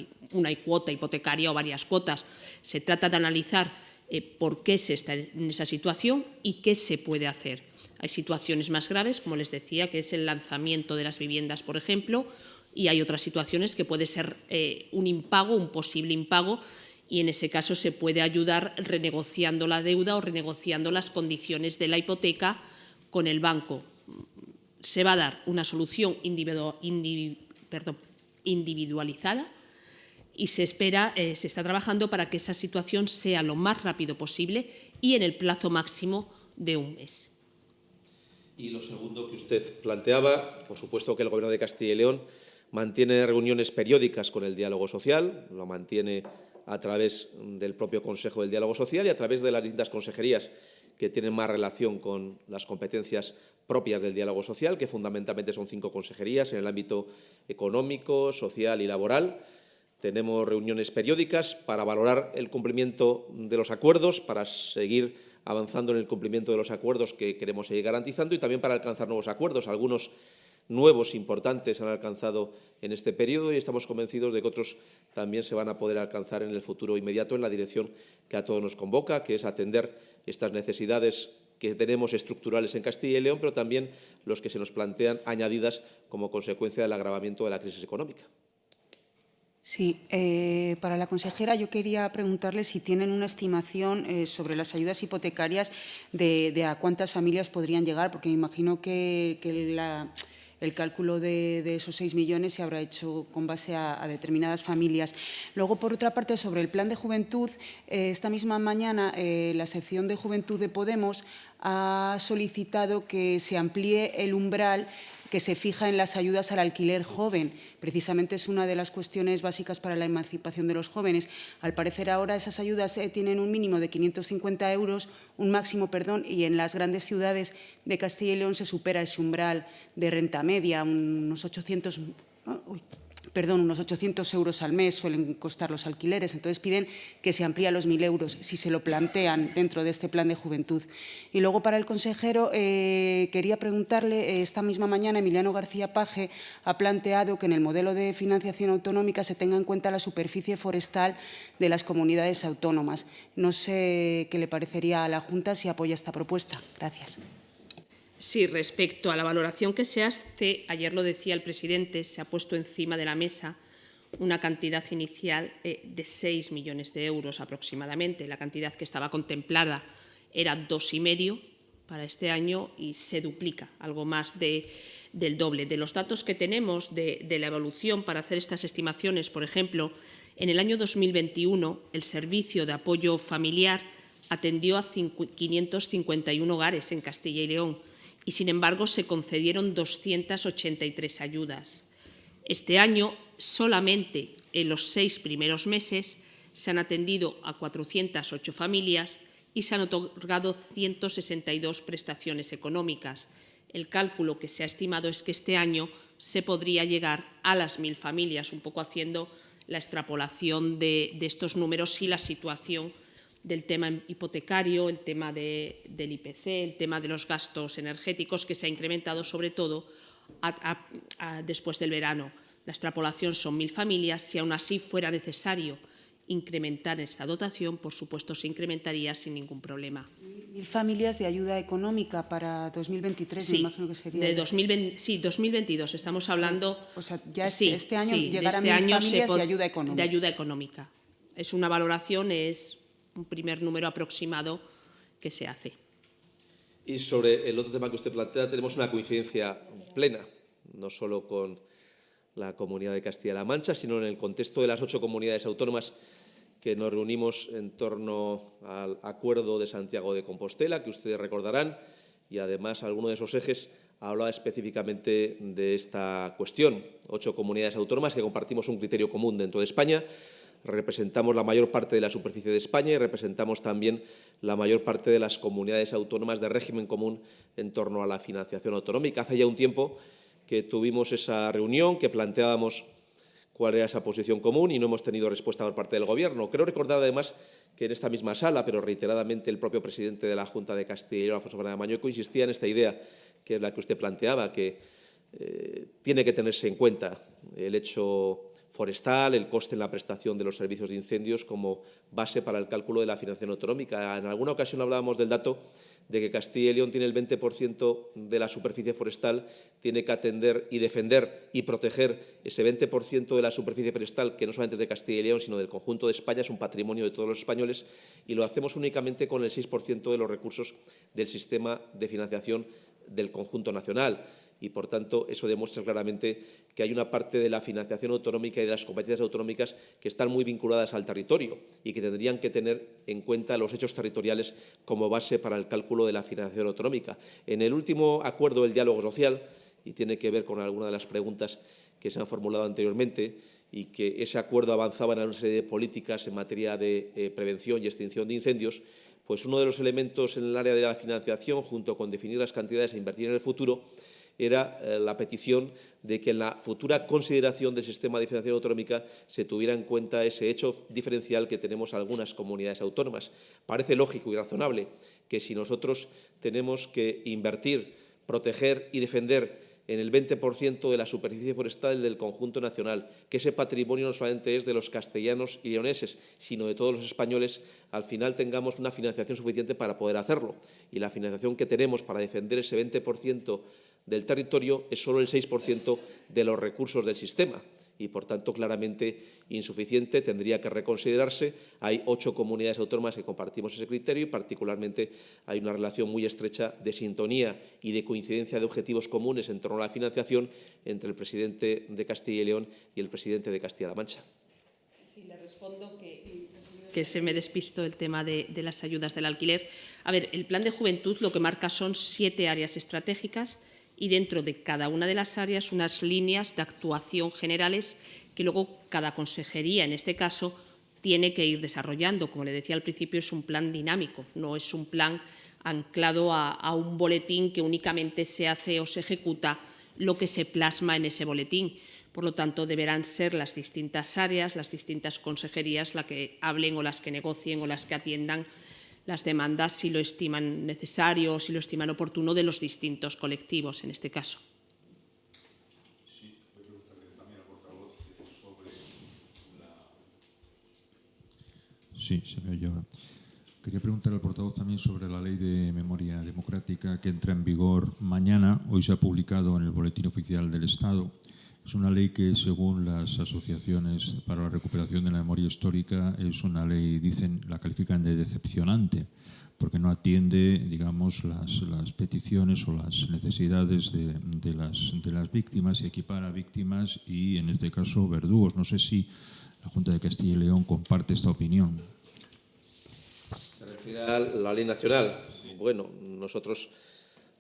cuota hipotecaria o varias cuotas. Se trata de analizar eh, por qué se está en esa situación y qué se puede hacer. Hay situaciones más graves, como les decía, que es el lanzamiento de las viviendas, por ejemplo, y hay otras situaciones que puede ser eh, un impago, un posible impago, y en ese caso se puede ayudar renegociando la deuda o renegociando las condiciones de la hipoteca con el banco se va a dar una solución individualizada y se espera, eh, se está trabajando para que esa situación sea lo más rápido posible y en el plazo máximo de un mes. Y lo segundo que usted planteaba, por supuesto que el Gobierno de Castilla y León mantiene reuniones periódicas con el diálogo social, lo mantiene a través del propio Consejo del Diálogo Social y a través de las distintas consejerías que tienen más relación con las competencias propias del diálogo social, que fundamentalmente son cinco consejerías en el ámbito económico, social y laboral. Tenemos reuniones periódicas para valorar el cumplimiento de los acuerdos, para seguir avanzando en el cumplimiento de los acuerdos que queremos seguir garantizando y también para alcanzar nuevos acuerdos. Algunos nuevos importantes han alcanzado en este periodo y estamos convencidos de que otros también se van a poder alcanzar en el futuro inmediato en la dirección que a todos nos convoca, que es atender estas necesidades que tenemos estructurales en Castilla y León, pero también los que se nos plantean añadidas como consecuencia del agravamiento de la crisis económica. Sí, eh, para la consejera yo quería preguntarle si tienen una estimación eh, sobre las ayudas hipotecarias de, a cuántas familias podrían llegar, porque me imagino que, que la, el cálculo de, esos 6 millones se habrá hecho con base a, a, determinadas familias. Luego, por otra parte, sobre el plan de juventud, eh, esta misma mañana eh, la sección de juventud de Podemos ha solicitado que se amplíe el umbral que se fija en las ayudas al alquiler joven. Precisamente es una de las cuestiones básicas para la emancipación de los jóvenes. Al parecer ahora esas ayudas eh, tienen un mínimo de 550 euros, un máximo, perdón, y en las grandes ciudades de Castilla y León se supera ese umbral de renta media, unos 800... Uy, perdón, unos 800 euros al mes suelen costar los alquileres, entonces piden que se amplíe a los 1.000 euros, si se lo plantean dentro de este plan de juventud. Y luego para el consejero eh, quería preguntarle, eh, esta misma mañana Emiliano García Paje ha planteado que en el modelo de financiación autonómica se tenga en cuenta la superficie forestal de las comunidades autónomas. No sé qué le parecería a la Junta si apoya esta propuesta. Gracias. Sí, respecto a la valoración que se hace, ayer lo decía el presidente, se ha puesto encima de la mesa una cantidad inicial eh, de 6 millones de euros aproximadamente. La cantidad que estaba contemplada era dos y medio para este año y se duplica, algo más de, del doble. De los datos que tenemos de, de la evolución para hacer estas estimaciones, por ejemplo, en el año 2021 el Servicio de Apoyo Familiar atendió a 551 hogares en Castilla y León, y, sin embargo, se concedieron 283 ayudas. Este año, solamente en los seis primeros meses, se han atendido a 408 familias y se han otorgado 162 prestaciones económicas. El cálculo que se ha estimado es que este año se podría llegar a las mil familias, un poco haciendo la extrapolación de, de estos números si la situación del tema hipotecario, el tema de, del IPC, el tema de los gastos energéticos, que se ha incrementado sobre todo a, a, a, después del verano. La extrapolación son mil familias. Si aún así fuera necesario incrementar esta dotación, por supuesto se incrementaría sin ningún problema. Mil familias de ayuda económica para 2023, sí, me imagino que sería. De 2020, sí, 2022. Estamos hablando. O sea, ya este, sí, este año sí, llegarán este mil año familias de ayuda económica. De ayuda económica. Es una valoración, es un primer número aproximado que se hace. Y sobre el otro tema que usted plantea, tenemos una coincidencia plena, no solo con la Comunidad de Castilla-La Mancha, sino en el contexto de las ocho comunidades autónomas que nos reunimos en torno al Acuerdo de Santiago de Compostela, que ustedes recordarán, y además alguno de esos ejes hablaba específicamente de esta cuestión. Ocho comunidades autónomas que compartimos un criterio común dentro de España, representamos la mayor parte de la superficie de España y representamos también la mayor parte de las comunidades autónomas de régimen común en torno a la financiación autonómica. Hace ya un tiempo que tuvimos esa reunión, que planteábamos cuál era esa posición común y no hemos tenido respuesta por parte del Gobierno. Creo recordar, además, que en esta misma sala, pero reiteradamente el propio presidente de la Junta de Castilla y León, Alfonso Fernández Mañueco, insistía en esta idea, que es la que usted planteaba, que eh, tiene que tenerse en cuenta el hecho forestal, el coste en la prestación de los servicios de incendios como base para el cálculo de la financiación autonómica. En alguna ocasión hablábamos del dato de que Castilla y León tiene el 20% de la superficie forestal, tiene que atender y defender y proteger ese 20% de la superficie forestal, que no solamente es de Castilla y León, sino del conjunto de España, es un patrimonio de todos los españoles, y lo hacemos únicamente con el 6% de los recursos del sistema de financiación del conjunto nacional y, por tanto, eso demuestra claramente que hay una parte de la financiación autonómica y de las competencias autonómicas que están muy vinculadas al territorio y que tendrían que tener en cuenta los hechos territoriales como base para el cálculo de la financiación autonómica. En el último acuerdo del diálogo social, y tiene que ver con alguna de las preguntas que se han formulado anteriormente, y que ese acuerdo avanzaba en una serie de políticas en materia de eh, prevención y extinción de incendios, pues uno de los elementos en el área de la financiación, junto con definir las cantidades a invertir en el futuro, era eh, la petición de que en la futura consideración del sistema de financiación autonómica se tuviera en cuenta ese hecho diferencial que tenemos algunas comunidades autónomas. Parece lógico y razonable que si nosotros tenemos que invertir, proteger y defender en el 20% de la superficie forestal del conjunto nacional, que ese patrimonio no solamente es de los castellanos y leoneses, sino de todos los españoles, al final tengamos una financiación suficiente para poder hacerlo. Y la financiación que tenemos para defender ese 20% del territorio es solo el 6% de los recursos del sistema. y, por tanto, claramente insuficiente. Tendría que reconsiderarse. Hay ocho comunidades autónomas que compartimos ese criterio y, particularmente, hay una relación muy estrecha de sintonía y de coincidencia de objetivos comunes en torno a la financiación entre el presidente de Castilla y León y el presidente de Castilla-La Mancha. Sí, le respondo que, se me despisto el tema de las ayudas del alquiler. A ver, el plan de juventud lo que marca son siete áreas estratégicas y dentro de cada una de las áreas unas líneas de actuación generales que luego cada consejería, en este caso, tiene que ir desarrollando. Como le decía al principio, es un plan dinámico, no es un plan anclado a, un boletín que únicamente se hace o se ejecuta lo que se plasma en ese boletín. Por lo tanto, deberán ser las distintas áreas, las distintas consejerías las que hablen o las que negocien o las que atiendan las demandas si lo estiman necesario o si lo estiman oportuno de los distintos colectivos en este caso. Sí, se me oye ahora. Quería preguntar al portavoz también sobre la ley de memoria democrática que entra en vigor mañana. Hoy se ha publicado en el Boletín Oficial del Estado. Es una ley que, según las asociaciones para la recuperación de la memoria histórica, es una ley, dicen, la califican de decepcionante, porque no atiende, digamos, las, las peticiones o las necesidades de, de, las, de las víctimas y equipara víctimas y, en este caso, verdugos. No sé si la Junta de Castilla y León comparte esta opinión. Se refiere a la ley nacional. Bueno, nosotros,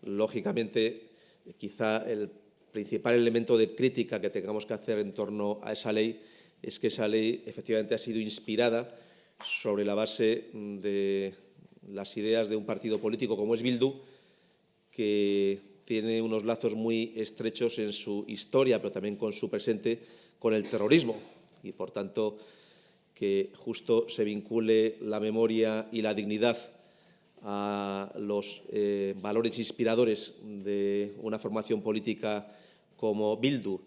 lógicamente, quizá el principal elemento de crítica que tengamos que hacer en torno a esa ley es que esa ley efectivamente ha sido inspirada sobre la base de las ideas de un partido político como es Bildu, que tiene unos lazos muy estrechos en su historia, pero también con su presente, con el terrorismo. Y, por tanto, que justo se vincule la memoria y la dignidad a los eh, valores inspiradores de una formación política como Bildu,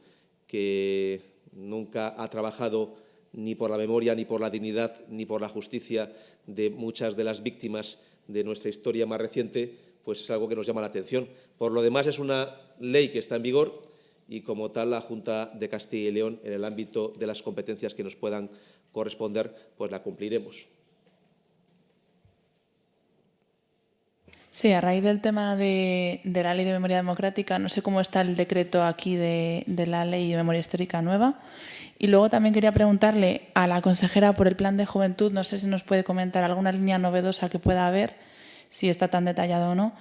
que nunca ha trabajado ni por la memoria, ni por la dignidad, ni por la justicia de muchas de las víctimas de nuestra historia más reciente, pues es algo que nos llama la atención. Por lo demás, es una ley que está en vigor y, como tal, la Junta de Castilla y León, en el ámbito de las competencias que nos puedan corresponder, pues la cumpliremos. Sí, a raíz del tema de, la ley de memoria democrática, no sé cómo está el decreto aquí de, de, la ley de memoria histórica nueva. Y luego también quería preguntarle a la consejera por el plan de juventud, no sé si nos puede comentar alguna línea novedosa que pueda haber, si está tan detallado o no.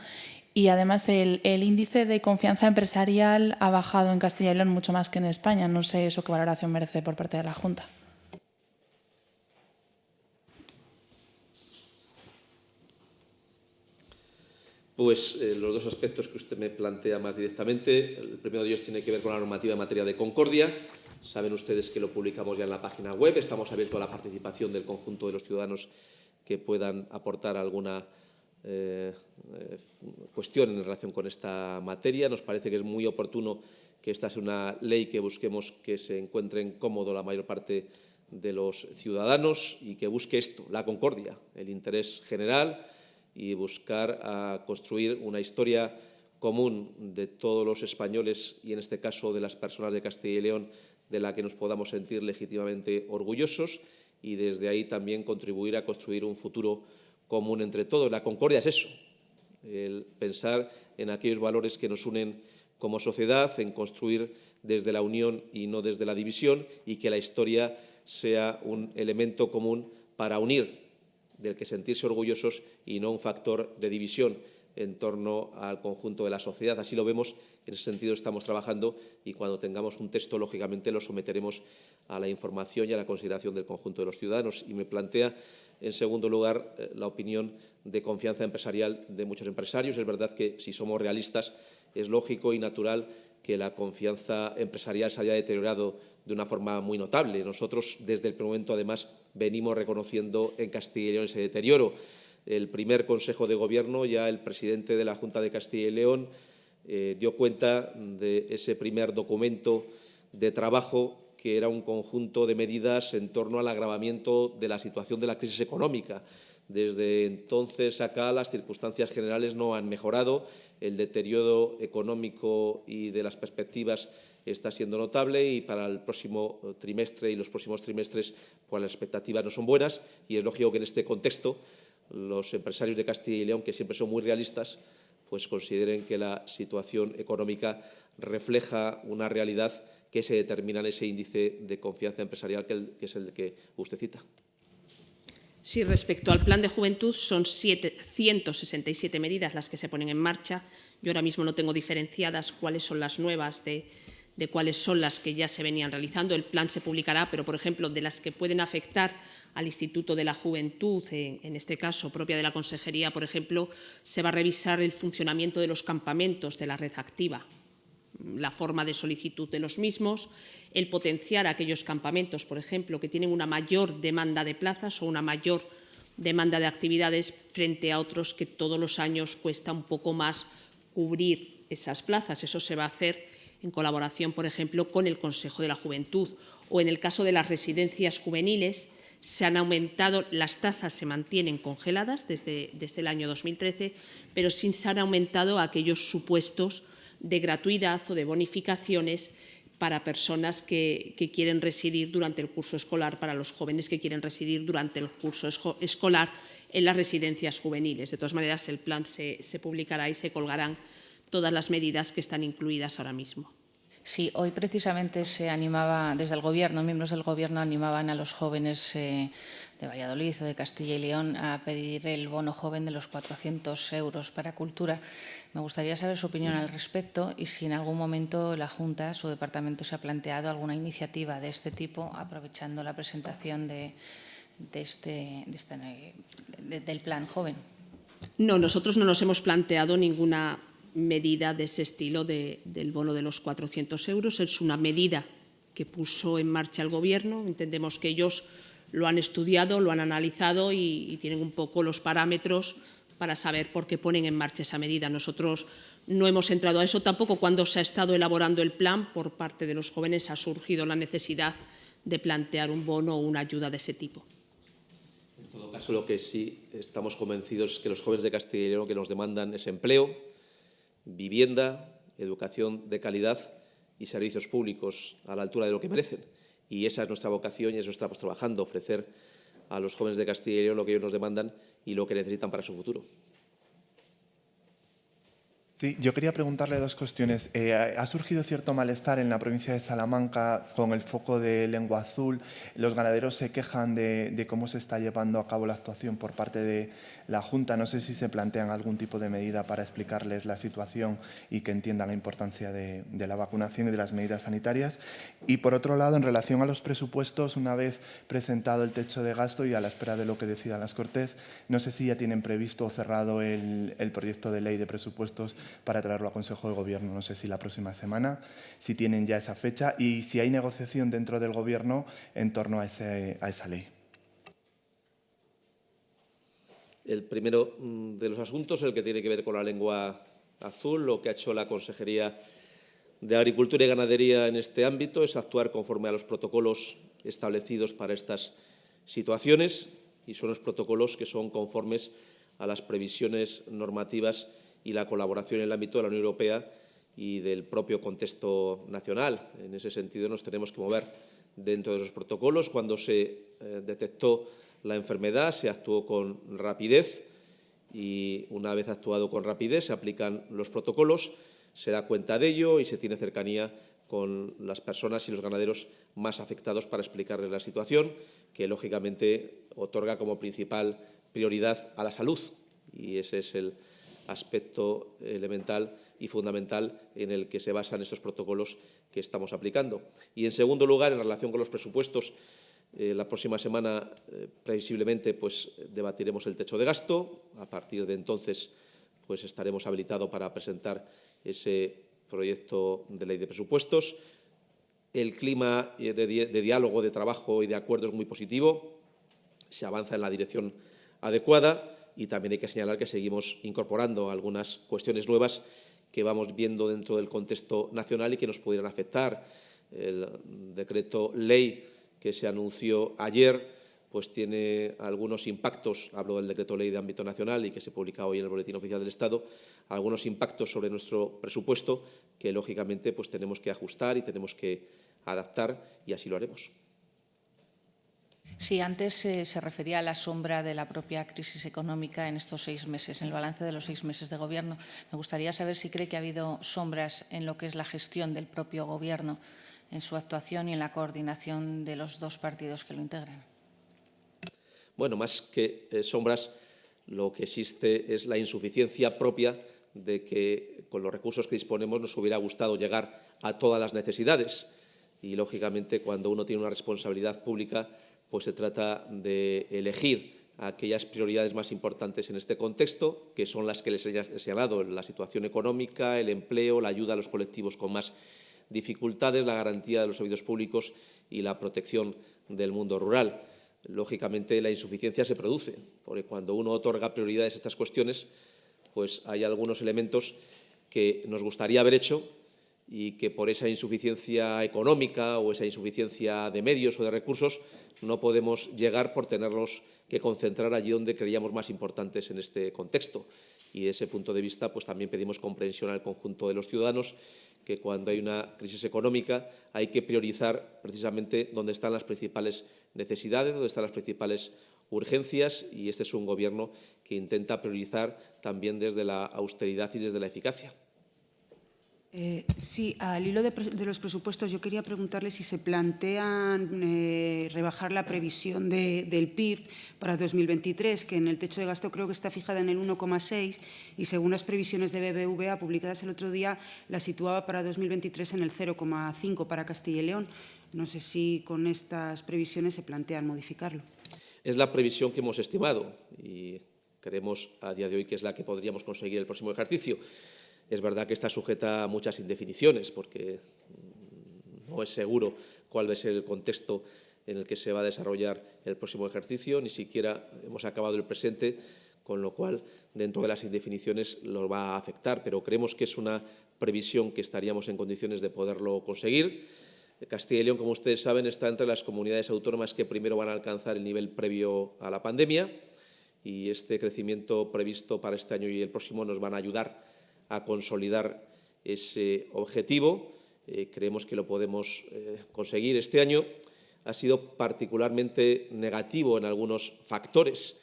Y además el, el índice de confianza empresarial ha bajado en Castilla y León mucho más que en España. No sé eso qué valoración merece por parte de la Junta. Pues eh, los dos aspectos que usted me plantea más directamente. El primero de ellos tiene que ver con la normativa en materia de concordia. Saben ustedes que lo publicamos ya en la página web. Estamos abiertos a la participación del conjunto de los ciudadanos que puedan aportar alguna eh, eh, cuestión en relación con esta materia. Nos parece que es muy oportuno que esta sea una ley que busquemos que se encuentren cómodo la mayor parte de los ciudadanos y que busque esto, la concordia, el interés general, y buscar a construir una historia común de todos los españoles y, en este caso, de las personas de Castilla y León, de la que nos podamos sentir legítimamente orgullosos y desde ahí también contribuir a construir un futuro común entre todos. La concordia es eso, el pensar en aquellos valores que nos unen como sociedad, en construir desde la unión y no desde la división y que la historia sea un elemento común para unir del que sentirse orgullosos y no un factor de división en torno al conjunto de la sociedad. Así lo vemos, en ese sentido estamos trabajando y cuando tengamos un texto, lógicamente, lo someteremos a la información y a la consideración del conjunto de los ciudadanos. Y me plantea, en segundo lugar, eh, la opinión de confianza empresarial de muchos empresarios. Es verdad que, si somos realistas, es lógico y natural que la confianza empresarial se haya deteriorado de una forma muy notable. Nosotros, desde el momento, además, venimos reconociendo en Castilla y León ese deterioro. El primer Consejo de Gobierno, ya el presidente de la Junta de Castilla y León eh, dio cuenta de ese primer documento de trabajo que era un conjunto de medidas en torno al agravamiento de la situación de la crisis económica. Desde entonces acá las circunstancias generales no han mejorado, el deterioro económico y de las perspectivas está siendo notable y para el próximo trimestre y los próximos trimestres pues las expectativas no son buenas y es lógico que en este contexto los empresarios de Castilla y León, que siempre son muy realistas, pues consideren que la situación económica refleja una realidad que se determina en ese índice de confianza empresarial que, es el que usted cita. Sí, respecto al plan de juventud, son 167 medidas las que se ponen en marcha. Yo ahora mismo no tengo diferenciadas cuáles son las nuevas de, de cuáles son las que ya se venían realizando. El plan se publicará, pero, por ejemplo, de las que pueden afectar al Instituto de la Juventud, en, este caso propia de la Consejería, por ejemplo, se va a revisar el funcionamiento de los campamentos de la red activa, la forma de solicitud de los mismos, el potenciar aquellos campamentos, por ejemplo, que tienen una mayor demanda de plazas o una mayor demanda de actividades frente a otros que todos los años cuesta un poco más cubrir esas plazas. Eso se va a hacer en colaboración, por ejemplo, con el Consejo de la Juventud. O en el caso de las residencias juveniles, se han aumentado, las tasas se mantienen congeladas desde, desde el año 2013, pero sin se han aumentado aquellos supuestos de gratuidad o de bonificaciones para personas que, que, quieren residir durante el curso escolar, para los jóvenes que quieren residir durante el curso escolar en las residencias juveniles. De todas maneras, el plan se, se publicará y se colgarán todas las medidas que están incluidas ahora mismo. Sí, hoy precisamente se animaba, desde el Gobierno, miembros del Gobierno animaban a los jóvenes eh, de Valladolid o de Castilla y León a pedir el bono joven de los 400 euros para cultura. Me gustaría saber su opinión al respecto y si en algún momento la Junta, su departamento, se ha planteado alguna iniciativa de este tipo, aprovechando la presentación de, de este, de este de, del plan joven. No, nosotros no nos hemos planteado ninguna medida de ese estilo de, del bono de los 400 euros. Es una medida que puso en marcha el Gobierno. Entendemos que ellos lo han estudiado, lo han analizado y, y tienen un poco los parámetros para saber por qué ponen en marcha esa medida. Nosotros no hemos entrado a eso. Tampoco cuando se ha estado elaborando el plan por parte de los jóvenes ha surgido la necesidad de plantear un bono o una ayuda de ese tipo. En todo caso, lo que sí estamos convencidos es que los jóvenes de Castilla y León que nos demandan es empleo, vivienda, educación de calidad y servicios públicos a la altura de lo que merecen. Y esa es nuestra vocación y eso estamos trabajando, ofrecer a los jóvenes de Castilla y León lo que ellos nos demandan y lo que necesitan para su futuro. Sí, yo quería preguntarle dos cuestiones. Eh, ha surgido cierto malestar en la provincia de Salamanca con el foco de lengua azul. Los ganaderos se quejan de, de cómo se está llevando a cabo la actuación por parte de, la Junta. No sé si se plantean algún tipo de medida para explicarles la situación y que entiendan la importancia de, la vacunación y de las medidas sanitarias. Y por otro lado, en relación a los presupuestos, una vez presentado el techo de gasto y a la espera de lo que decidan las Cortes, no sé si ya tienen previsto o cerrado el, proyecto de ley de presupuestos para traerlo al Consejo de Gobierno. No sé si la próxima semana, si tienen ya esa fecha y si hay negociación dentro del Gobierno en torno a, ese, a esa ley. El primero mm, de los asuntos, el que tiene que ver con la lengua azul, lo que ha hecho la Consejería de Agricultura y Ganadería en este ámbito es actuar conforme a los protocolos establecidos para estas situaciones y son los protocolos que son conformes a las previsiones normativas y la colaboración en el ámbito de la Unión Europea y del propio contexto nacional. En ese sentido, nos tenemos que mover dentro de esos protocolos. Cuando se eh, detectó la enfermedad, se actuó con rapidez y una vez actuado con rapidez se aplican los protocolos, se da cuenta de ello y se tiene cercanía con las personas y los ganaderos más afectados para explicarles la situación, que lógicamente otorga como principal prioridad a la salud y ese es el aspecto elemental y fundamental en el que se basan estos protocolos que estamos aplicando. Y, en segundo lugar, en relación con los presupuestos, eh, la próxima semana, eh, previsiblemente, pues, debatiremos el techo de gasto. A partir de entonces, pues, estaremos habilitados para presentar ese proyecto de ley de presupuestos. El clima de, de diálogo, de trabajo y de acuerdo es muy positivo. Se avanza en la dirección adecuada y también hay que señalar que seguimos incorporando algunas cuestiones nuevas que vamos viendo dentro del contexto nacional y que nos pudieran afectar. El decreto ley que se anunció ayer pues tiene algunos impactos, hablo del decreto ley de ámbito nacional y que se publica hoy en el Boletín Oficial del Estado, algunos impactos sobre nuestro presupuesto que, lógicamente, pues tenemos que ajustar y tenemos que adaptar y así lo haremos. Sí, antes eh, se refería a la sombra de la propia crisis económica en estos seis meses, en el balance de los seis meses de Gobierno. Me gustaría saber si cree que ha habido sombras en lo que es la gestión del propio Gobierno, en su actuación y en la coordinación de los dos partidos que lo integran. Bueno, más que eh, sombras, lo que existe es la insuficiencia propia de que con los recursos que disponemos nos hubiera gustado llegar a todas las necesidades. Y, lógicamente, cuando uno tiene una responsabilidad pública, pues se trata de elegir aquellas prioridades más importantes en este contexto, que son las que les he señalado, la situación económica, el empleo, la ayuda a los colectivos con más dificultades, la garantía de los servicios públicos y la protección del mundo rural. Lógicamente, la insuficiencia se produce, porque cuando uno otorga prioridades a estas cuestiones, pues hay algunos elementos que nos gustaría haber hecho y que por esa insuficiencia económica o esa insuficiencia de medios o de recursos no podemos llegar por tenerlos que concentrar allí donde creíamos más importantes en este contexto. Y de ese punto de vista, pues también pedimos comprensión al conjunto de los ciudadanos que cuando hay una crisis económica hay que priorizar precisamente dónde están las principales necesidades, dónde están las principales urgencias y este es un Gobierno que intenta priorizar también desde la austeridad y desde la eficacia. Eh, sí, al hilo de, de, los presupuestos, yo quería preguntarle si se plantean eh, rebajar la previsión de, del PIB para 2023, que en el techo de gasto creo que está fijada en el 1,6 y según las previsiones de BBVA publicadas el otro día, la situaba para 2023 en el 0,5 para Castilla y León. No sé si con estas previsiones se plantean modificarlo. Es la previsión que hemos estimado y creemos a día de hoy que es la que podríamos conseguir el próximo ejercicio. Es verdad que está sujeta a muchas indefiniciones porque no es seguro cuál va a ser el contexto en el que se va a desarrollar el próximo ejercicio, ni siquiera hemos acabado el presente, con lo cual dentro de las indefiniciones lo va a afectar, pero creemos que es una previsión que estaríamos en condiciones de poderlo conseguir. Castilla y León, como ustedes saben, está entre las comunidades autónomas que primero van a alcanzar el nivel previo a la pandemia y este crecimiento previsto para este año y el próximo nos van a ayudar a consolidar ese objetivo. Eh, creemos que lo podemos eh, conseguir. Este año ha sido particularmente negativo en algunos factores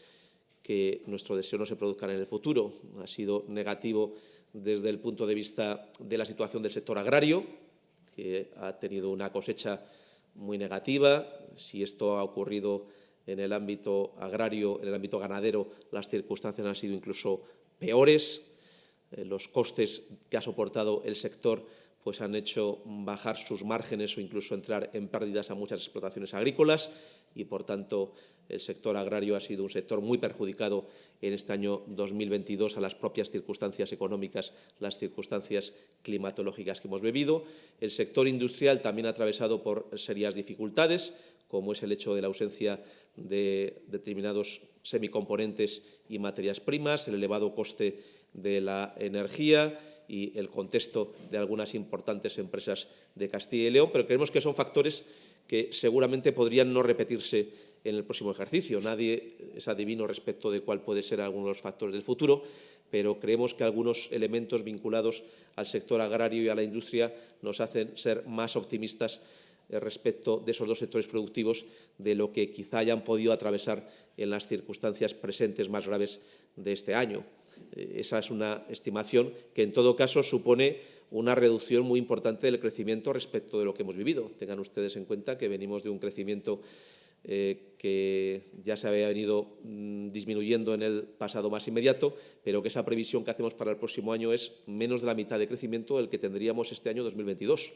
que nuestro deseo no se produzcan en el futuro. Ha sido negativo desde el punto de vista de la situación del sector agrario, que ha tenido una cosecha muy negativa. Si esto ha ocurrido en el ámbito agrario, en el ámbito ganadero, las circunstancias han sido incluso peores. Eh, los costes que ha soportado el sector pues han hecho bajar sus márgenes o incluso entrar en pérdidas a muchas explotaciones agrícolas y, por tanto, el sector agrario ha sido un sector muy perjudicado en este año 2022 a las propias circunstancias económicas, las circunstancias climatológicas que hemos vivido. El sector industrial también ha atravesado por serias dificultades, como es el hecho de la ausencia de determinados semicomponentes y materias primas, el elevado coste de la energía y el contexto de algunas importantes empresas de Castilla y León, pero creemos que son factores que seguramente podrían no repetirse en el próximo ejercicio. Nadie es adivino respecto de cuál puede ser alguno de los factores del futuro, pero creemos que algunos elementos vinculados al sector agrario y a la industria nos hacen ser más optimistas eh, respecto de esos dos sectores productivos de lo que quizá hayan podido atravesar en las circunstancias presentes más graves de este año. Eh, esa es una estimación que, en todo caso, supone una reducción muy importante del crecimiento respecto de lo que hemos vivido. Tengan ustedes en cuenta que venimos de un crecimiento eh, que ya se había venido mm, disminuyendo en el pasado más inmediato, pero que esa previsión que hacemos para el próximo año es menos de la mitad de crecimiento del que tendríamos este año 2022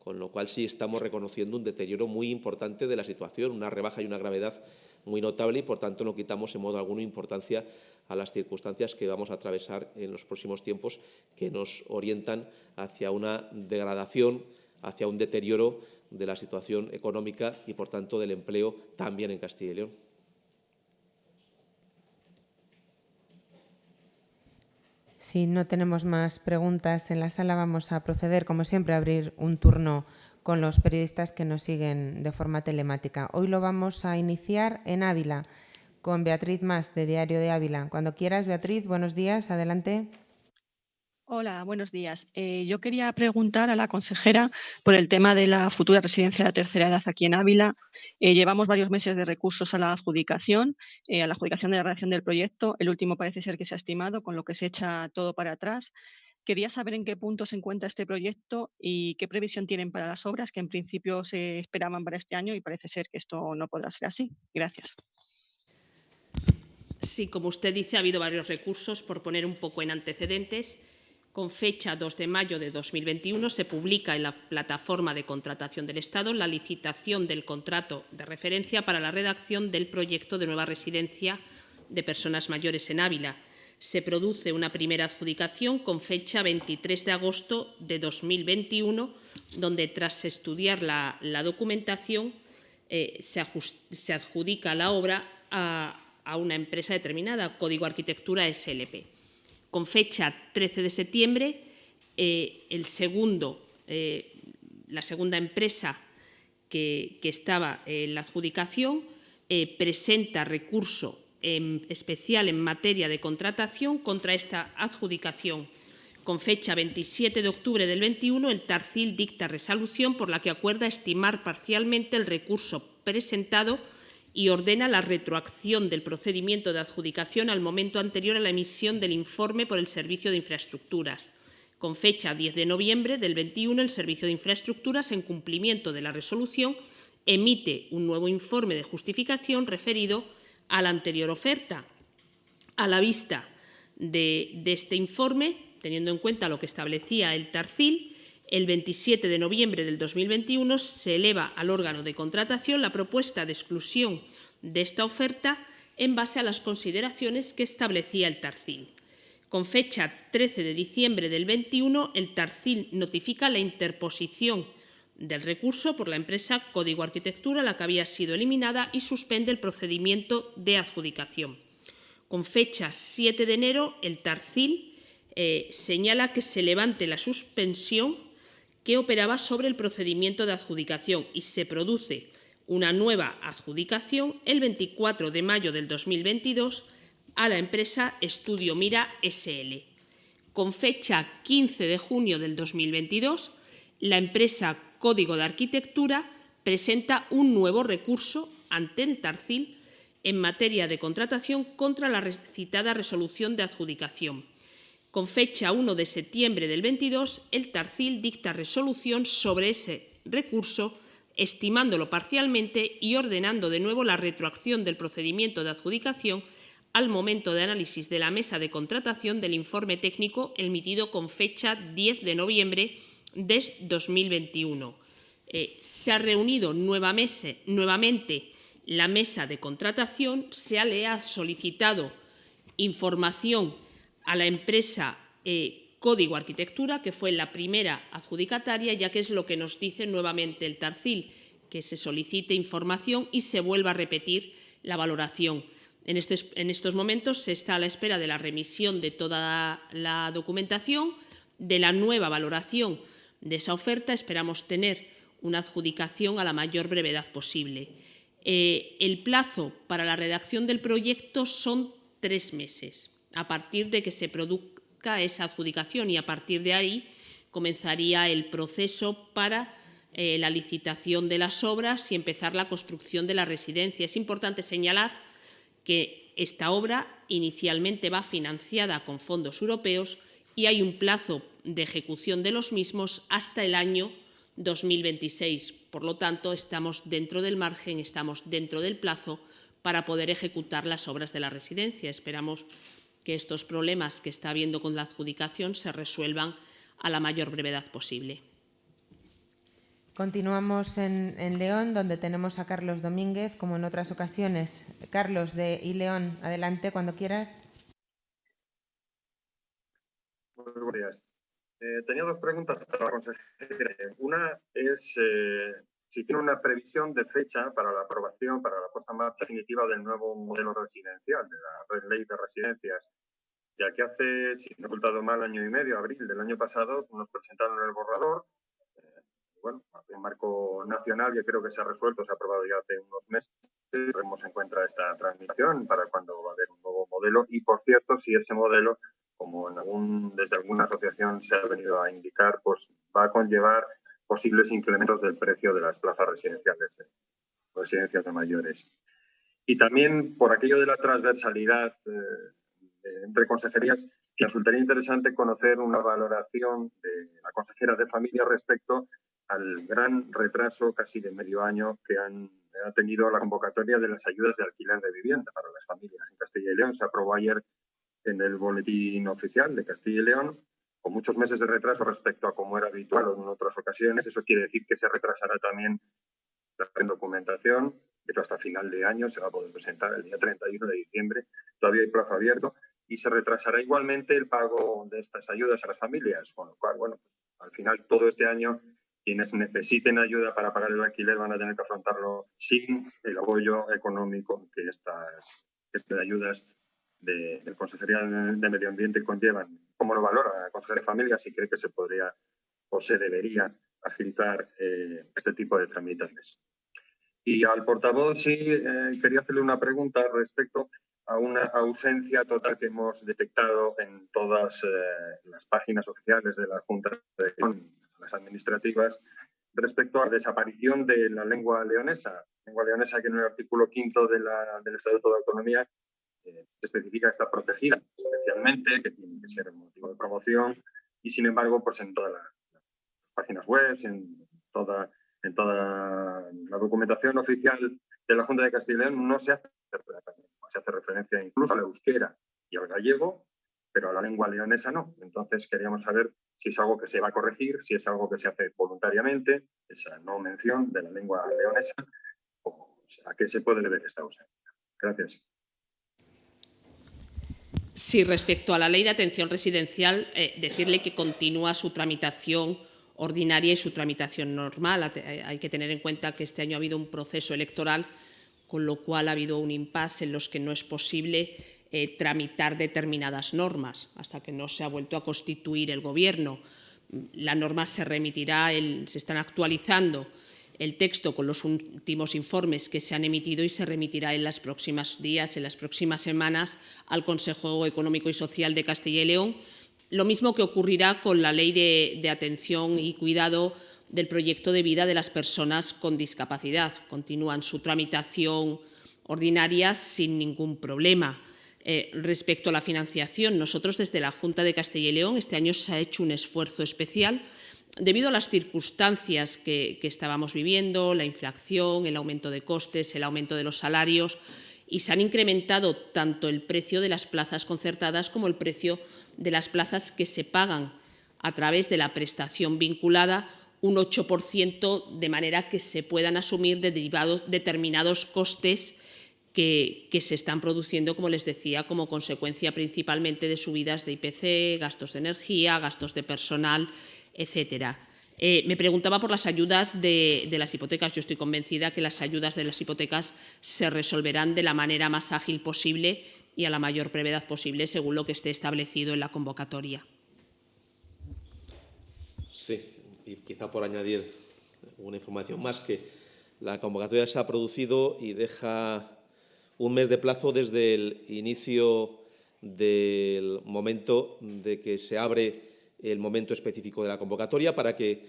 con lo cual sí estamos reconociendo un deterioro muy importante de la situación, una rebaja y una gravedad muy notable y, por tanto, no quitamos en modo alguno importancia a las circunstancias que vamos a atravesar en los próximos tiempos que nos orientan hacia una degradación, hacia un deterioro de la situación económica y, por tanto, del empleo también en Castilla y León. Si no tenemos más preguntas en la sala, vamos a proceder, como siempre, a abrir un turno con los periodistas que nos siguen de forma telemática. Hoy lo vamos a iniciar en Ávila con Beatriz Más de Diario de Ávila. Cuando quieras, Beatriz, buenos días, adelante. Hola, buenos días. Eh, yo quería preguntar a la consejera por el tema de la futura residencia de tercera edad aquí en Ávila. Eh, llevamos varios meses de recursos a la adjudicación, eh, a la adjudicación de la redacción del proyecto. El último parece ser que se ha estimado, con lo que se echa todo para atrás. Quería saber en qué punto se encuentra este proyecto y qué previsión tienen para las obras, que en principio se esperaban para este año y parece ser que esto no podrá ser así. Gracias. Sí, como usted dice, ha habido varios recursos. Por poner un poco en antecedentes, con fecha 2 de mayo de 2021 se publica en la plataforma de contratación del Estado la licitación del contrato de referencia para la redacción del proyecto de nueva residencia de personas mayores en Ávila. Se produce una primera adjudicación con fecha 23 de agosto de 2021, donde tras estudiar la, documentación eh, se, adjudica la obra a, a una empresa determinada, Código Arquitectura SLP con fecha 13 de septiembre, eh, el segundo, eh, la segunda empresa que, estaba en la adjudicación eh, presenta recurso especial en materia de contratación contra esta adjudicación. Con fecha 27 de octubre del 21, el Tarcil dicta resolución por la que acuerda estimar parcialmente el recurso presentado y ordena la retroacción del procedimiento de adjudicación al momento anterior a la emisión del informe por el Servicio de Infraestructuras. Con fecha 10 de noviembre del 21, el Servicio de Infraestructuras, en cumplimiento de la resolución, emite un nuevo informe de justificación referido a la anterior oferta. A la vista de, este informe, teniendo en cuenta lo que establecía el Tarcil, el 27 de noviembre del 2021 se eleva al órgano de contratación la propuesta de exclusión de esta oferta en base a las consideraciones que establecía el Tarcil. Con fecha 13 de diciembre del 21, el Tarcil notifica la interposición del recurso por la empresa Código Arquitectura, la que había sido eliminada, y suspende el procedimiento de adjudicación. Con fecha 7 de enero, el Tarcil eh, señala que se levante la suspensión que operaba sobre el procedimiento de adjudicación y se produce una nueva adjudicación el 24 de mayo del 2022 a la empresa Estudio Mira SL. Con fecha 15 de junio del 2022, la empresa Código de Arquitectura presenta un nuevo recurso ante el Tarcil en materia de contratación contra la citada resolución de adjudicación con fecha 1 de septiembre del 22, el Tarcil dicta resolución sobre ese recurso, estimándolo parcialmente y ordenando de nuevo la retroacción del procedimiento de adjudicación al momento de análisis de la mesa de contratación del informe técnico emitido con fecha 10 de noviembre de 2021. Eh, se ha reunido nuevamente la mesa de contratación, se le ha solicitado información a la empresa eh, Código Arquitectura, que fue la primera adjudicataria, ya que es lo que nos dice nuevamente el Tarcil, que se solicite información y se vuelva a repetir la valoración. En, este, en estos momentos se está a la espera de la remisión de toda la documentación, de la nueva valoración de esa oferta. Esperamos tener una adjudicación a la mayor brevedad posible. Eh, el plazo para la redacción del proyecto son tres meses a partir de que se produzca esa adjudicación y a partir de ahí comenzaría el proceso para eh, la licitación de las obras y empezar la construcción de la residencia. Es importante señalar que esta obra inicialmente va financiada con fondos europeos y hay un plazo de ejecución de los mismos hasta el año 2026. Por lo tanto, estamos dentro del margen, estamos dentro del plazo para poder ejecutar las obras de la residencia. Esperamos que estos problemas que está habiendo con la adjudicación se resuelvan a la mayor brevedad posible. Continuamos en, León, donde tenemos a Carlos Domínguez, como en otras ocasiones. Carlos de I León, adelante cuando quieras. Buenos días. Eh, tenía dos preguntas para la consejera. Una es eh, si tiene una previsión de fecha para la aprobación, para la puesta en marcha definitiva del nuevo modelo residencial, de la ley de residencias, ya que hace, si no he ocultado mal, año y medio, abril del año pasado, nos presentaron el borrador, eh, bueno, un marco nacional que creo que se ha resuelto, se ha aprobado ya hace unos meses. Tenemos en cuenta esta transmisión para cuando va a haber un nuevo modelo y, por cierto, si ese modelo, como en algún, desde alguna asociación se ha venido a indicar, pues va a conllevar posibles incrementos del precio de las plazas residenciales, residencias de mayores. Y también por aquello de la transversalidad eh, entre consejerías, que resultaría interesante conocer una valoración de la consejera de Familia respecto al gran retraso, casi de medio año, que han, ha tenido la convocatoria de las ayudas de alquiler de vivienda para las familias en Castilla y León. Se aprobó ayer en el boletín oficial de Castilla y León con muchos meses de retraso respecto a como era habitual en otras ocasiones. Eso quiere decir que se retrasará también la documentación. De hecho, hasta final de año se va a poder presentar el día 31 de diciembre. Todavía hay plazo abierto. Y se retrasará igualmente el pago de estas ayudas a las familias. Con lo cual, bueno, al final todo este año quienes necesiten ayuda para pagar el alquiler van a tener que afrontarlo sin el apoyo económico que estas, estas ayudas de, de Consejería de Medio Ambiente conllevan. ¿Cómo lo valora la Consejería de Familia? Si cree que se podría o se debería agilitar eh, este tipo de tramitaciones. Y al portavoz sí eh, quería hacerle una pregunta respecto a una ausencia total que hemos detectado en todas eh, las páginas oficiales de la Junta de las administrativas respecto a la desaparición de la lengua leonesa. Lengua leonesa que en el artículo quinto de del Estatuto de Autonomía eh, especifica que está protegida especialmente, que tiene que ser motivo de promoción y sin embargo pues en todas las, páginas web, en toda, en toda la documentación oficial de la Junta de Castilla y León no se hace referencia incluso al euskera y al gallego, pero a la lengua leonesa no. Entonces queríamos saber si es algo que se va a corregir, si es algo que se hace voluntariamente, esa no mención de la lengua leonesa, o a qué se puede deber esta ausencia. Gracias. Sí, respecto a la ley de atención residencial, eh, decirle que continúa su tramitación ordinaria y su tramitación normal. Hay que tener en cuenta que este año ha habido un proceso electoral, con lo cual ha habido un impasse en los que no es posible eh, tramitar determinadas normas hasta que no se ha vuelto a constituir el Gobierno. La norma se remitirá, se están actualizando el texto con los últimos informes que se han emitido y se remitirá en los próximos días, en las próximas semanas, al Consejo Económico y Social de Castilla y León. Lo mismo que ocurrirá con la Ley de, Atención y Cuidado del Proyecto de Vida de las Personas con Discapacidad. Continúan su tramitación ordinaria sin ningún problema. Eh, respecto a la financiación, nosotros desde la Junta de Castilla y León este año se ha hecho un esfuerzo especial debido a las circunstancias que, estábamos viviendo, la inflación, el aumento de costes, el aumento de los salarios, y se han incrementado tanto el precio de las plazas concertadas como el precio de las plazas que se pagan a través de la prestación vinculada un 8%, de manera que se puedan asumir determinados costes que, se están produciendo, como les decía, como consecuencia principalmente de subidas de IPC, gastos de energía, gastos de personal, etcétera. Eh, me preguntaba por las ayudas de, las hipotecas. Yo estoy convencida que las ayudas de las hipotecas se resolverán de la manera más ágil posible y a la mayor brevedad posible, según lo que esté establecido en la convocatoria. Sí, y quizá por añadir una información más, que la convocatoria se ha producido y deja un mes de plazo desde el inicio del momento de que se abre el momento específico de la convocatoria para que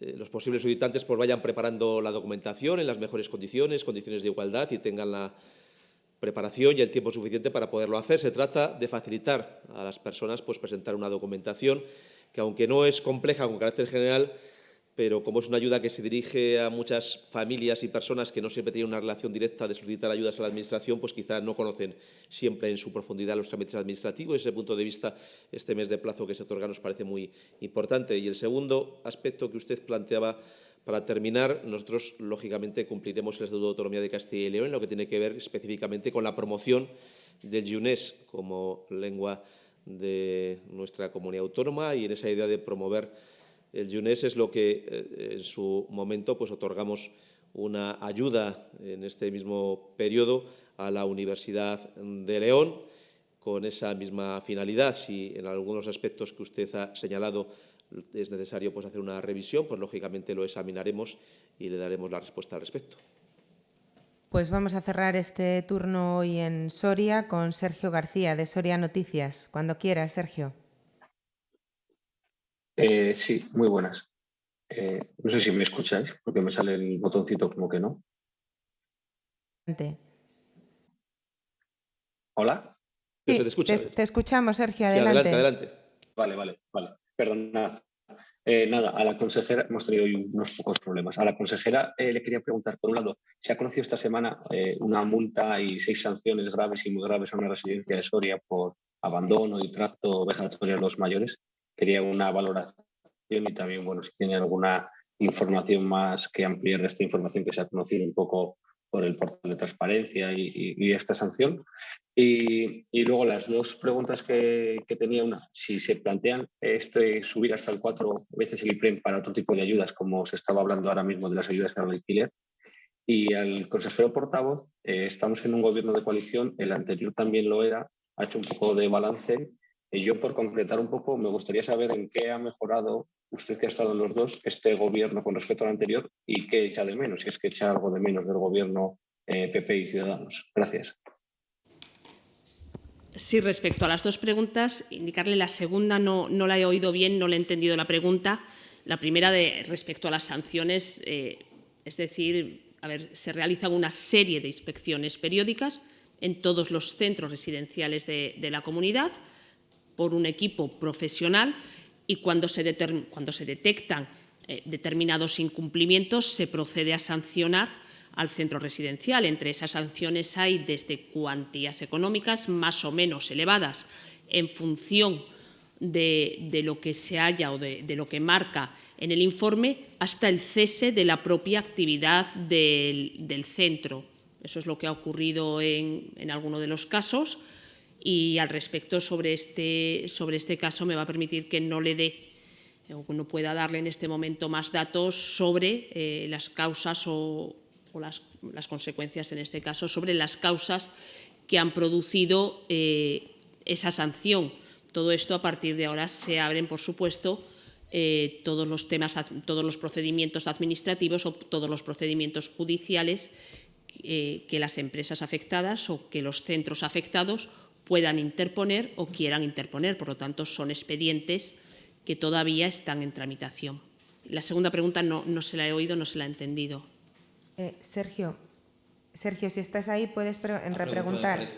eh, los posibles solicitantes pues, vayan preparando la documentación en las mejores condiciones, condiciones de igualdad y tengan la preparación y el tiempo suficiente para poderlo hacer. Se trata de facilitar a las personas pues, presentar una documentación que, aunque no es compleja con carácter general, pero como es una ayuda que se dirige a muchas familias y personas que no siempre tienen una relación directa de solicitar ayudas a la Administración, pues quizá no conocen siempre en su profundidad los trámites administrativos. Desde ese punto de vista, este mes de plazo que se otorga nos parece muy importante. Y el segundo aspecto que usted planteaba para terminar, nosotros, lógicamente, cumpliremos el Estatuto de Autonomía de Castilla y León en lo que tiene que ver específicamente con la promoción del yunés como lengua de nuestra comunidad autónoma y en esa idea de promover el YUNES es lo que eh, en su momento pues, otorgamos una ayuda en este mismo periodo a la Universidad de León con esa misma finalidad. Si en algunos aspectos que usted ha señalado es necesario pues, hacer una revisión, pues lógicamente lo examinaremos y le daremos la respuesta al respecto. Pues vamos a cerrar este turno hoy en Soria con Sergio García, de Soria Noticias. Cuando quiera, Sergio. Eh, sí, muy buenas. Eh, no sé si me escucháis, porque me sale el botoncito como que no. ¿Hola? Sí, te, escuchamos, Sergio, adelante. adelante, Vale, vale, vale. Perdonad. Eh, nada, a la consejera, hemos tenido hoy unos pocos problemas. A la consejera le quería preguntar, por un lado, se ha conocido esta semana una multa y seis sanciones graves y muy graves a una residencia de Soria por abandono y tracto vegetario a los mayores. Quería una valoración y también, bueno, si tiene alguna información más que ampliar de esta información que se ha conocido un poco por el portal de transparencia y, esta sanción. Y, luego las dos preguntas que, tenía, una, si se plantean este, subir hasta el cuatro veces el IPREM para otro tipo de ayudas, como se estaba hablando ahora mismo de las ayudas al alquiler. Y al consejero portavoz, eh, estamos en un gobierno de coalición, el anterior también lo era, ha hecho un poco de balance. Y yo, por concretar un poco, me gustaría saber en qué ha mejorado usted que ha estado en los dos, este gobierno con respecto al anterior y qué echa de menos, si es que echa algo de menos del gobierno PP eh, y Ciudadanos. Gracias. Sí, respecto a las dos preguntas, indicarle la segunda no, no la he oído bien, no le he entendido la pregunta. La primera de respecto a las sanciones, eh, es decir, a ver, se realizan una serie de inspecciones periódicas en todos los centros residenciales de, de la comunidad por un equipo profesional y cuando se, detectan eh, determinados incumplimientos se procede a sancionar al centro residencial. Entre esas sanciones hay desde cuantías económicas más o menos elevadas en función de, lo que se haya o de, lo que marca en el informe hasta el cese de la propia actividad del, centro. Eso es lo que ha ocurrido en, en alguno de los casos y al respecto sobre este, sobre este caso me va a permitir que no le dé o no pueda darle en este momento más datos sobre eh, las causas o, las, consecuencias, en este caso, sobre las causas que han producido eh, esa sanción. Todo esto a partir de ahora se abren, por supuesto, eh, todos los temas, todos los procedimientos administrativos o todos los procedimientos judiciales que las empresas afectadas o que los centros afectados puedan interponer o quieran interponer. Por lo tanto, son expedientes que todavía están en tramitación. La segunda pregunta no, no se la he oído, no se la he entendido. Eh, Sergio, Sergio, si estás ahí, puedes repreguntar.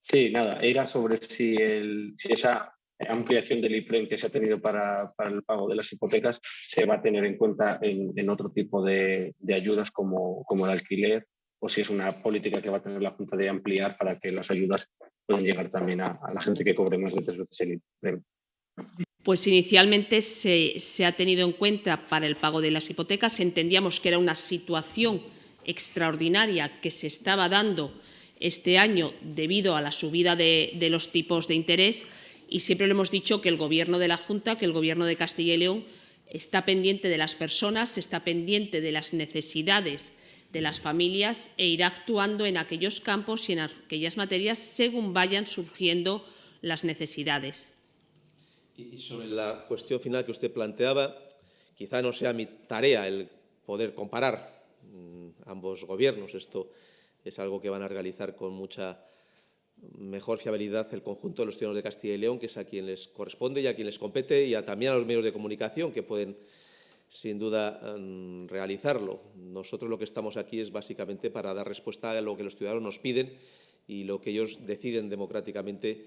Sí, nada, era sobre si, el, si esa ampliación del IPREM que se ha tenido para, para, el pago de las hipotecas se va a tener en cuenta en, en otro tipo de, de ayudas como, como el alquiler o si es una política que va a tener la Junta de ampliar para que las ayudas puedan llegar también a, la gente que cobre más de tres veces el IPREM. Pues inicialmente se, ha tenido en cuenta para el pago de las hipotecas. Entendíamos que era una situación extraordinaria que se estaba dando este año debido a la subida de, los tipos de interés y siempre lo hemos dicho que el Gobierno de la Junta, que el Gobierno de Castilla y León está pendiente de las personas, está pendiente de las necesidades de las familias e irá actuando en aquellos campos y en aquellas materias según vayan surgiendo las necesidades. Y sobre la cuestión final que usted planteaba, quizá no sea mi tarea el poder comparar mm, ambos gobiernos. Esto es algo que van a realizar con mucha mejor fiabilidad el conjunto de los ciudadanos de Castilla y León, que es a quien les corresponde y a quien les compete, y también a los medios de comunicación que pueden sin duda em, realizarlo. Nosotros lo que estamos aquí es básicamente para dar respuesta a lo que los ciudadanos nos piden y lo que ellos deciden democráticamente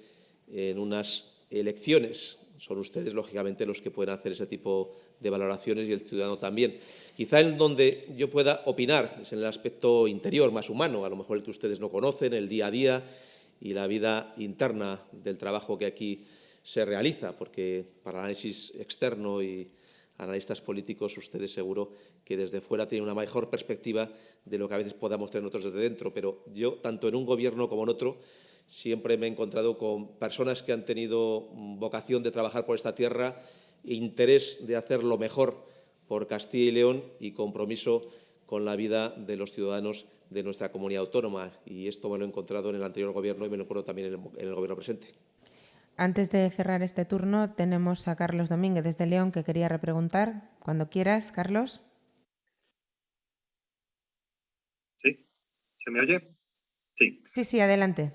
en unas elecciones. Son ustedes, lógicamente, los que pueden hacer ese tipo de valoraciones y el ciudadano también. Quizá en donde yo pueda opinar es en el aspecto interior, más humano, a lo mejor el que ustedes no conocen, el día a día y la vida interna del trabajo que aquí se realiza, porque para análisis externo y analistas políticos, ustedes seguro que desde fuera tienen una mejor perspectiva de lo que a veces podamos tener nosotros desde dentro, pero yo, tanto en un gobierno como en otro, siempre me he encontrado con personas que han tenido vocación de trabajar por esta tierra, interés de hacer lo mejor por Castilla y León y compromiso con la vida de los ciudadanos de nuestra comunidad autónoma. Y esto me lo he encontrado en el anterior gobierno y me lo encuentro también en el, gobierno presente. Antes de cerrar este turno, tenemos a Carlos Domínguez desde León que quería repreguntar. Cuando quieras, Carlos. ¿Sí? ¿Se me oye? Sí. Sí, sí, adelante.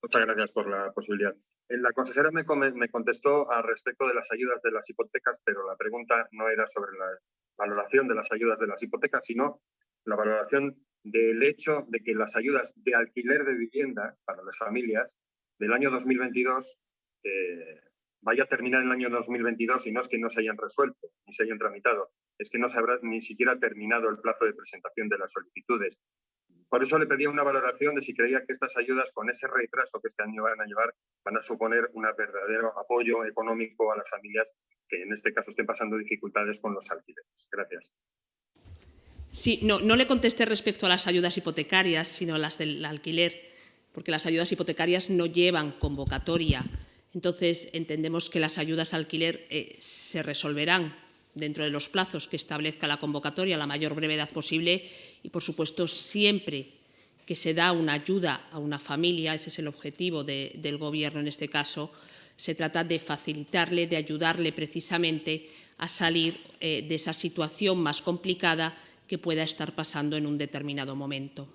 Muchas gracias por la posibilidad. Eh, La consejera me, me contestó al respecto de las ayudas de las hipotecas, pero la pregunta no era sobre la valoración de las ayudas de las hipotecas, sino la valoración del hecho de que las ayudas de alquiler de vivienda para las familias del año 2022 eh, vaya a terminar el año 2022 y no es que no se hayan resuelto ni se hayan tramitado, es que no se habrá ni siquiera terminado el plazo de presentación de las solicitudes. Por eso le pedía una valoración de si creía que estas ayudas, con ese retraso que este año van a llevar, van a suponer un verdadero apoyo económico a las familias que en este caso estén pasando dificultades con los alquileres. Gracias. Sí, no, no le contesté respecto a las ayudas hipotecarias, sino las del alquiler, porque las ayudas hipotecarias no llevan convocatoria. Entonces, entendemos que las ayudas al alquiler eh, se resolverán dentro de los plazos que establezca la convocatoria a la mayor brevedad posible y, por supuesto, siempre que se da una ayuda a una familia, ese es el objetivo de- del Gobierno en este caso, se trata de facilitarle, de ayudarle precisamente a salir eh, de esa situación más complicada que pueda estar pasando en un determinado momento.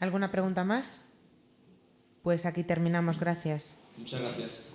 ¿Alguna pregunta más? Pues aquí terminamos. Gracias. Muchas gracias.